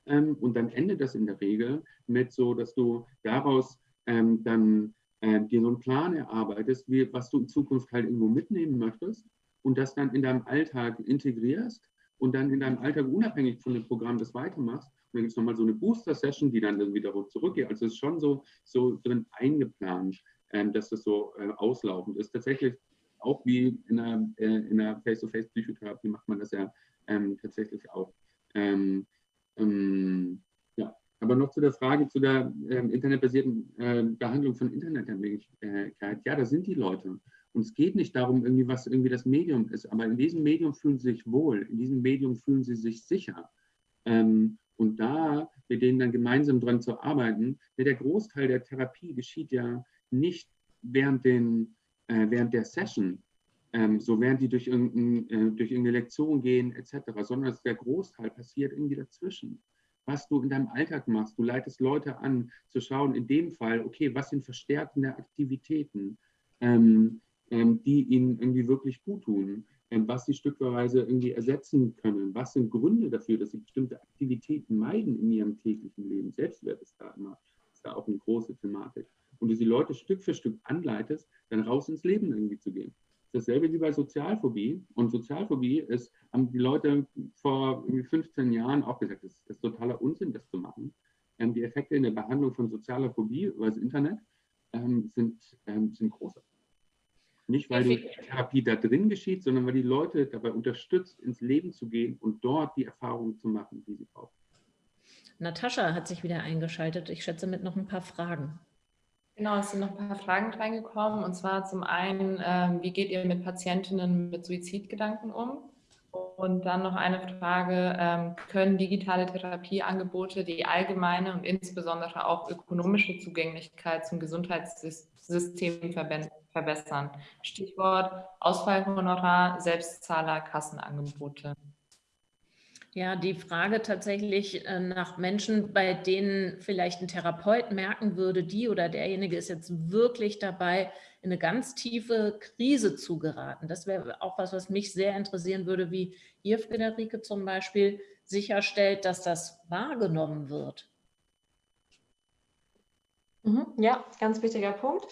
Ähm, und dann endet das in der Regel mit so, dass du daraus ähm, dann äh, dir so einen Plan erarbeitest, wie, was du in Zukunft halt irgendwo mitnehmen möchtest und das dann in deinem Alltag integrierst und dann in deinem Alltag unabhängig von dem Programm das weitermachst. Und dann gibt es nochmal so eine Booster-Session, die dann wieder zurückgeht. Also es ist schon so, so drin eingeplant, ähm, dass das so äh, auslaufend ist. Tatsächlich auch wie in einer, äh, Face-to-Face-Psychotherapie macht man das ja ähm, tatsächlich auch. Ähm, ähm aber noch zu der Frage zu der äh, internetbasierten äh, Behandlung von Internetabhängigkeit. Ja, da sind die Leute. Und es geht nicht darum, irgendwie, was irgendwie das Medium ist, aber in diesem Medium fühlen sie sich wohl, in diesem Medium fühlen sie sich sicher. Ähm, und da mit denen dann gemeinsam dran zu arbeiten, ja, der Großteil der Therapie geschieht ja nicht während, den, äh, während der Session, ähm, so während die durch, irgendein, äh, durch irgendeine Lektion gehen etc., sondern der Großteil passiert irgendwie dazwischen was du in deinem Alltag machst. Du leitest Leute an, zu schauen, in dem Fall, okay, was sind verstärkende Aktivitäten, ähm, ähm, die ihnen irgendwie wirklich gut tun, ähm, was sie stückweise irgendwie ersetzen können. Was sind Gründe dafür, dass sie bestimmte Aktivitäten meiden in ihrem täglichen Leben? Selbstwert ist da immer, ist da auch eine große Thematik. Und du die Leute Stück für Stück anleitest, dann raus ins Leben irgendwie zu gehen dasselbe wie bei Sozialphobie. Und Sozialphobie ist, haben die Leute vor 15 Jahren auch gesagt, das ist totaler Unsinn, das zu machen. Ähm, die Effekte in der Behandlung von sozialer Phobie über das Internet ähm, sind, ähm, sind große. Nicht, weil die Therapie da drin geschieht, sondern weil die Leute dabei unterstützt, ins Leben zu gehen und dort die Erfahrungen zu machen, die sie brauchen. Natascha hat sich wieder eingeschaltet. Ich schätze mit noch ein paar Fragen. Genau, es sind noch ein paar Fragen reingekommen. Und zwar zum einen, ähm, wie geht ihr mit Patientinnen mit Suizidgedanken um? Und dann noch eine Frage, ähm, können digitale Therapieangebote die allgemeine und insbesondere auch ökonomische Zugänglichkeit zum Gesundheitssystem verbessern? Stichwort Ausfallhonorar, Selbstzahler, Kassenangebote. Ja, die Frage tatsächlich äh, nach Menschen, bei denen vielleicht ein Therapeut merken würde, die oder derjenige ist jetzt wirklich dabei, in eine ganz tiefe Krise zu geraten. Das wäre auch was, was mich sehr interessieren würde, wie ihr, Friederike, zum Beispiel sicherstellt, dass das wahrgenommen wird. Mhm, ja, ganz wichtiger Punkt.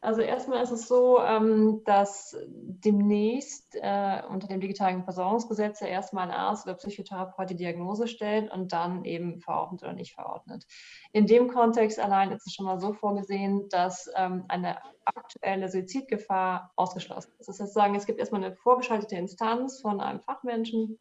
Also erstmal ist es so, ähm, dass demnächst äh, unter dem digitalen Versorgungsgesetz ja erstmal ein Arzt oder Psychotherapeut die Diagnose stellt und dann eben verordnet oder nicht verordnet. In dem Kontext allein ist es schon mal so vorgesehen, dass ähm, eine aktuelle Suizidgefahr ausgeschlossen ist. Das heißt, sagen, es gibt erstmal eine vorgeschaltete Instanz von einem Fachmenschen,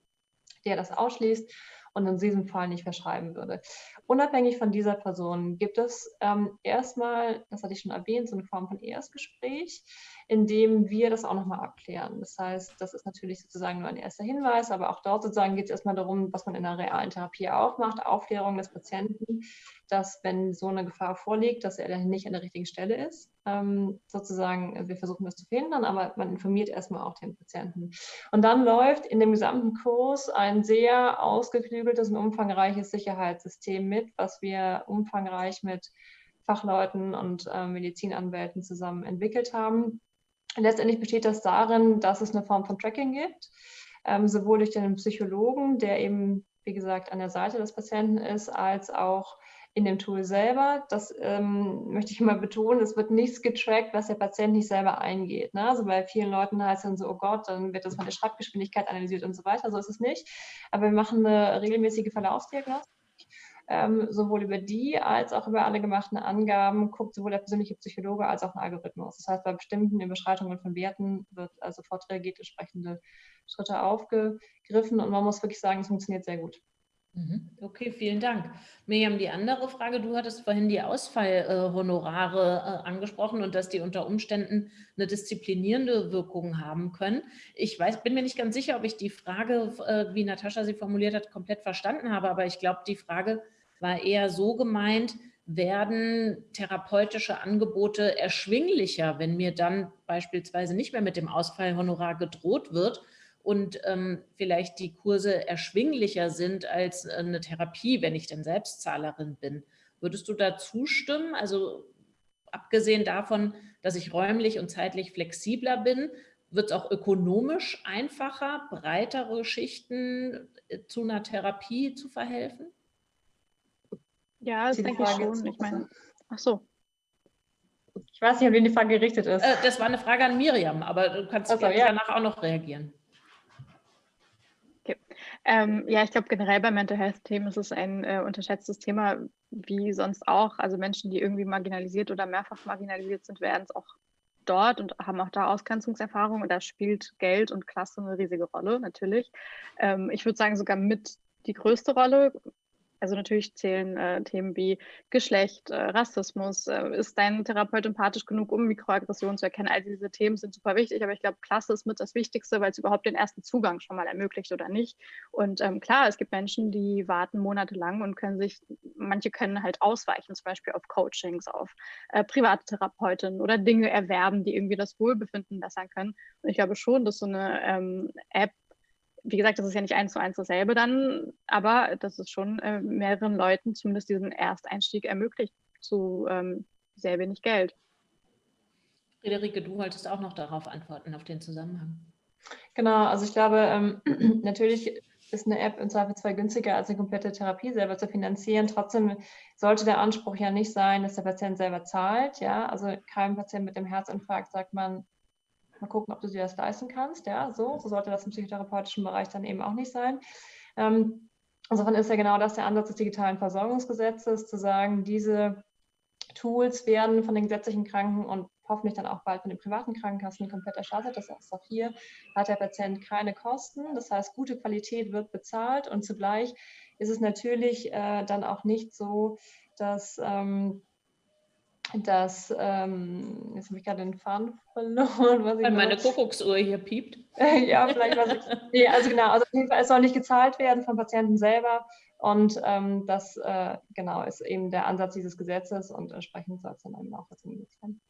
der das ausschließt und in diesem Fall nicht verschreiben würde. Unabhängig von dieser Person gibt es ähm, erstmal, das hatte ich schon erwähnt, so eine Form von Erstgespräch, in dem wir das auch nochmal abklären. Das heißt, das ist natürlich sozusagen nur ein erster Hinweis, aber auch dort sozusagen geht es erstmal darum, was man in einer realen Therapie auch macht, Aufklärung des Patienten, dass wenn so eine Gefahr vorliegt, dass er nicht an der richtigen Stelle ist ähm, sozusagen, wir versuchen das zu verhindern, aber man informiert erstmal auch den Patienten. Und dann läuft in dem gesamten Kurs ein sehr ausgeklügeltes und umfangreiches Sicherheitssystem mit, was wir umfangreich mit Fachleuten und äh, Medizinanwälten zusammen entwickelt haben. Letztendlich besteht das darin, dass es eine Form von Tracking gibt, ähm, sowohl durch den Psychologen, der eben, wie gesagt, an der Seite des Patienten ist, als auch in dem Tool selber. Das ähm, möchte ich immer betonen, es wird nichts getrackt, was der Patient nicht selber eingeht. Ne? Also bei vielen Leuten heißt es dann so, oh Gott, dann wird das von der Schreibgeschwindigkeit analysiert und so weiter. So ist es nicht. Aber wir machen eine regelmäßige Verlaufsdiagnostik ähm, sowohl über die als auch über alle gemachten Angaben guckt sowohl der persönliche Psychologe als auch ein Algorithmus. Das heißt, bei bestimmten Überschreitungen von Werten wird also sofort reagiert, entsprechende Schritte aufgegriffen und man muss wirklich sagen, es funktioniert sehr gut. Mhm. Okay, vielen Dank. Miriam, die andere Frage, du hattest vorhin die Ausfallhonorare äh, angesprochen und dass die unter Umständen eine disziplinierende Wirkung haben können. Ich weiß, bin mir nicht ganz sicher, ob ich die Frage, äh, wie Natascha sie formuliert hat, komplett verstanden habe, aber ich glaube, die Frage war eher so gemeint, werden therapeutische Angebote erschwinglicher, wenn mir dann beispielsweise nicht mehr mit dem Ausfallhonorar gedroht wird und ähm, vielleicht die Kurse erschwinglicher sind als äh, eine Therapie, wenn ich denn Selbstzahlerin bin. Würdest du da zustimmen? Also abgesehen davon, dass ich räumlich und zeitlich flexibler bin, wird es auch ökonomisch einfacher, breitere Schichten äh, zu einer Therapie zu verhelfen? Ja, das denke ich schon. Ich meine, ach so. Ich weiß nicht, ob die Frage gerichtet ist. Äh, das war eine Frage an Miriam, aber du kannst also, ja. danach auch noch reagieren. Ähm, ja, ich glaube generell bei Mental Health-Themen ist es ein äh, unterschätztes Thema, wie sonst auch. Also Menschen, die irgendwie marginalisiert oder mehrfach marginalisiert sind, werden es auch dort und haben auch da Ausgrenzungserfahrung und da spielt Geld und Klasse eine riesige Rolle, natürlich. Ähm, ich würde sagen, sogar mit die größte Rolle. Also natürlich zählen äh, Themen wie Geschlecht, äh, Rassismus, äh, ist dein Therapeut empathisch genug, um Mikroaggressionen zu erkennen. All diese Themen sind super wichtig, aber ich glaube, Klasse ist mit das Wichtigste, weil es überhaupt den ersten Zugang schon mal ermöglicht oder nicht. Und ähm, klar, es gibt Menschen, die warten monatelang und können sich, manche können halt ausweichen, zum Beispiel auf Coachings, auf äh, private Therapeutinnen oder Dinge erwerben, die irgendwie das Wohlbefinden bessern können. Und ich glaube schon, dass so eine ähm, App wie gesagt, das ist ja nicht eins zu eins dasselbe dann, aber das ist schon äh, mehreren Leuten zumindest diesen Ersteinstieg ermöglicht zu ähm, sehr wenig Geld. Friederike, du wolltest auch noch darauf antworten, auf den Zusammenhang. Genau, also ich glaube, ähm, natürlich ist eine App im Zweifelsfall günstiger als eine komplette Therapie selber zu finanzieren. Trotzdem sollte der Anspruch ja nicht sein, dass der Patient selber zahlt. Ja, also kein Patient mit dem Herzinfarkt sagt man, mal gucken, ob du dir das leisten kannst. Ja, so, so sollte das im psychotherapeutischen Bereich dann eben auch nicht sein. Ähm, insofern ist ja genau das der Ansatz des digitalen Versorgungsgesetzes, zu sagen, diese Tools werden von den gesetzlichen Kranken und hoffentlich dann auch bald von den privaten Krankenkassen komplett erstattet. Das heißt, auch hier hat der Patient keine Kosten. Das heißt, gute Qualität wird bezahlt und zugleich ist es natürlich äh, dann auch nicht so, dass ähm, dass, ähm, jetzt habe ich gerade den Faden verloren. Was Weil meine Kuckucksuhr hier piept. ja, vielleicht was ich. Nee, also genau, also auf jeden Fall, es soll nicht gezahlt werden vom Patienten selber. Und ähm, das äh, genau ist eben der Ansatz dieses Gesetzes und entsprechend soll es dann eben auch umgesetzt werden.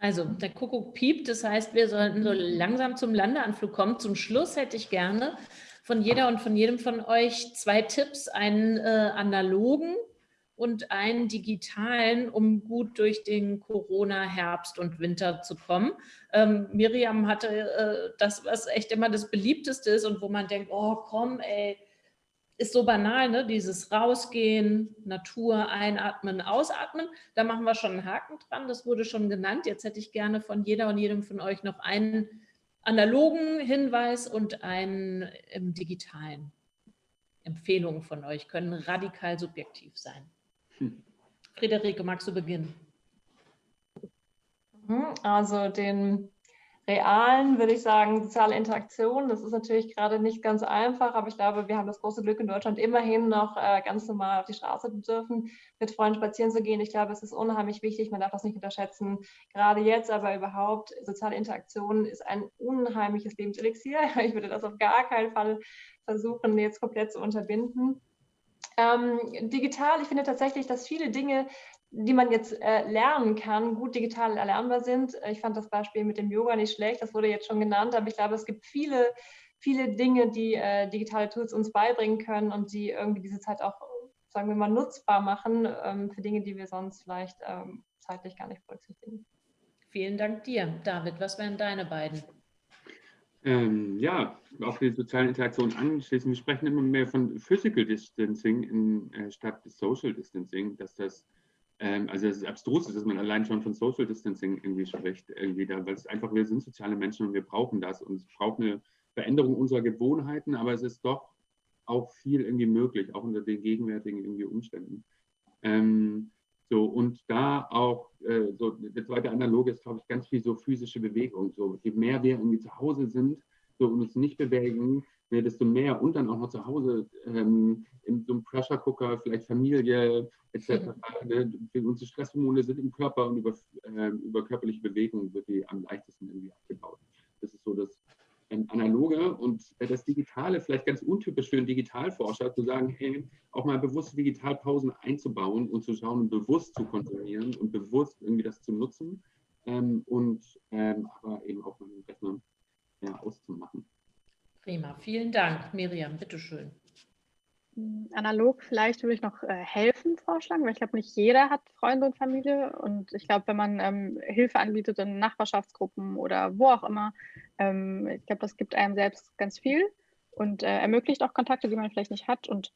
Also der Kuckuck piept, das heißt, wir sollten so langsam zum Landeanflug kommen. Zum Schluss hätte ich gerne von jeder und von jedem von euch zwei Tipps, einen äh, analogen und einen digitalen, um gut durch den Corona-Herbst und Winter zu kommen. Ähm, Miriam hatte äh, das, was echt immer das beliebteste ist und wo man denkt, oh komm, ey, ist so banal, ne? dieses Rausgehen, Natur, einatmen, ausatmen. Da machen wir schon einen Haken dran, das wurde schon genannt. Jetzt hätte ich gerne von jeder und jedem von euch noch einen analogen Hinweis und einen im digitalen. Empfehlungen von euch können radikal subjektiv sein. Friederike, magst du beginnen? Mhm, also den realen, würde ich sagen, soziale Interaktion. Das ist natürlich gerade nicht ganz einfach, aber ich glaube, wir haben das große Glück in Deutschland immerhin noch äh, ganz normal auf die Straße zu dürfen, mit Freunden spazieren zu gehen. Ich glaube, es ist unheimlich wichtig, man darf das nicht unterschätzen. Gerade jetzt aber überhaupt, soziale Interaktion ist ein unheimliches Lebenselixier. Ich würde das auf gar keinen Fall versuchen, jetzt komplett zu unterbinden. Ähm, digital, ich finde tatsächlich, dass viele Dinge die man jetzt äh, lernen kann, gut digital erlernbar sind. Ich fand das Beispiel mit dem Yoga nicht schlecht, das wurde jetzt schon genannt, aber ich glaube, es gibt viele, viele Dinge, die äh, digitale Tools uns beibringen können und die irgendwie diese Zeit auch, sagen wir mal, nutzbar machen ähm, für Dinge, die wir sonst vielleicht ähm, zeitlich gar nicht berücksichtigen. Vielen Dank dir. David, was wären deine beiden? Ähm, ja, auf die sozialen Interaktionen anschließen. Wir sprechen immer mehr von Physical Distancing in, äh, statt Social Distancing, dass das ähm, also es ist abstrus, dass man allein schon von Social Distancing irgendwie spricht, irgendwie da, weil es einfach, wir sind soziale Menschen und wir brauchen das und es braucht eine Veränderung unserer Gewohnheiten, aber es ist doch auch viel irgendwie möglich, auch unter den gegenwärtigen irgendwie Umständen. Ähm, so, und da auch, äh, so, der zweite Analoge ist, glaube ich, ganz viel so physische Bewegung. So, je mehr wir irgendwie zu Hause sind so, und uns nicht bewegen, mehr, desto mehr und dann auch noch zu Hause ähm, in so einem Pressure Cooker, vielleicht Familie etc. Mhm. Ne? Unsere Stresshormone sind im Körper und über, äh, über körperliche Bewegung wird die am leichtesten irgendwie abgebaut. Das ist so das Analoge und äh, das Digitale, vielleicht ganz untypisch für einen Digitalforscher, zu sagen, hey, auch mal bewusste Digitalpausen einzubauen und zu schauen, bewusst zu konsumieren und bewusst irgendwie das zu nutzen ähm, und ähm, aber eben auch mal den Rechner ja, auszumachen. Prima, vielen Dank. Miriam, bitteschön. Analog vielleicht würde ich noch äh, helfen vorschlagen, weil ich glaube, nicht jeder hat Freunde und Familie. Und ich glaube, wenn man ähm, Hilfe anbietet in Nachbarschaftsgruppen oder wo auch immer, ähm, ich glaube, das gibt einem selbst ganz viel und äh, ermöglicht auch Kontakte, die man vielleicht nicht hat. Und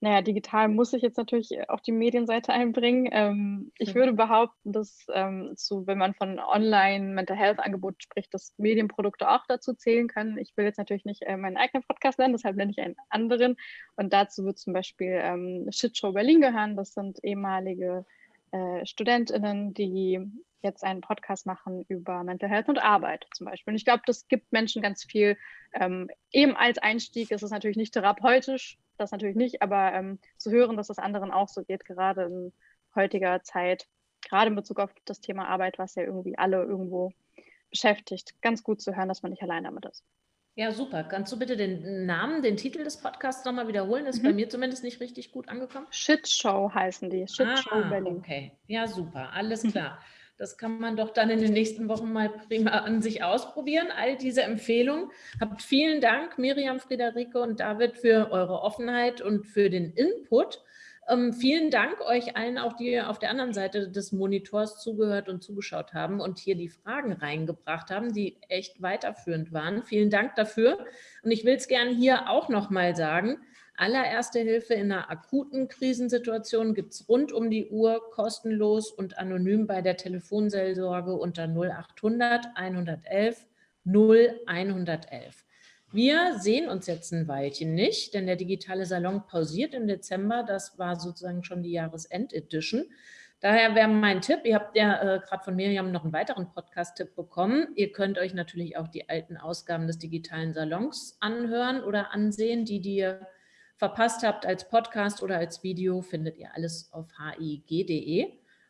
naja, digital muss ich jetzt natürlich auch die Medienseite einbringen. Ähm, ich würde behaupten, dass ähm, so, wenn man von Online-Mental Health-Angeboten spricht, dass Medienprodukte auch dazu zählen können. Ich will jetzt natürlich nicht äh, meinen eigenen Podcast nennen, deshalb nenne ich einen anderen. Und dazu wird zum Beispiel ähm, Shitshow Berlin gehören. Das sind ehemalige äh, StudentInnen, die jetzt einen Podcast machen über Mental Health und Arbeit zum Beispiel. Und ich glaube, das gibt Menschen ganz viel. Ähm, eben als Einstieg ist es natürlich nicht therapeutisch, das natürlich nicht, aber ähm, zu hören, dass es anderen auch so geht, gerade in heutiger Zeit, gerade in Bezug auf das Thema Arbeit, was ja irgendwie alle irgendwo beschäftigt, ganz gut zu hören, dass man nicht allein damit ist. Ja, super. Kannst du bitte den Namen, den Titel des Podcasts nochmal wiederholen? Ist mhm. bei mir zumindest nicht richtig gut angekommen. Shitshow heißen die. Shitshow ah, Berlin. Okay, ja, super. Alles klar. Das kann man doch dann in den nächsten Wochen mal prima an sich ausprobieren. All diese Empfehlungen. Habt vielen Dank, Miriam, Friederike und David, für eure Offenheit und für den Input. Ähm, vielen Dank euch allen, auch die auf der anderen Seite des Monitors zugehört und zugeschaut haben und hier die Fragen reingebracht haben, die echt weiterführend waren. Vielen Dank dafür. Und ich will es gerne hier auch noch mal sagen, Allererste Hilfe in einer akuten Krisensituation gibt es rund um die Uhr kostenlos und anonym bei der Telefonseelsorge unter 0800 111 0111. Wir sehen uns jetzt ein Weilchen nicht, denn der digitale Salon pausiert im Dezember. Das war sozusagen schon die Jahresend-Edition. Daher wäre mein Tipp, ihr habt ja äh, gerade von Miriam noch einen weiteren Podcast-Tipp bekommen. Ihr könnt euch natürlich auch die alten Ausgaben des digitalen Salons anhören oder ansehen, die, ihr verpasst habt als Podcast oder als Video, findet ihr alles auf hig.de.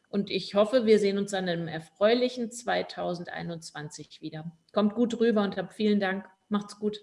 Und ich hoffe, wir sehen uns dann im erfreulichen 2021 wieder. Kommt gut rüber und habt vielen Dank. Macht's gut.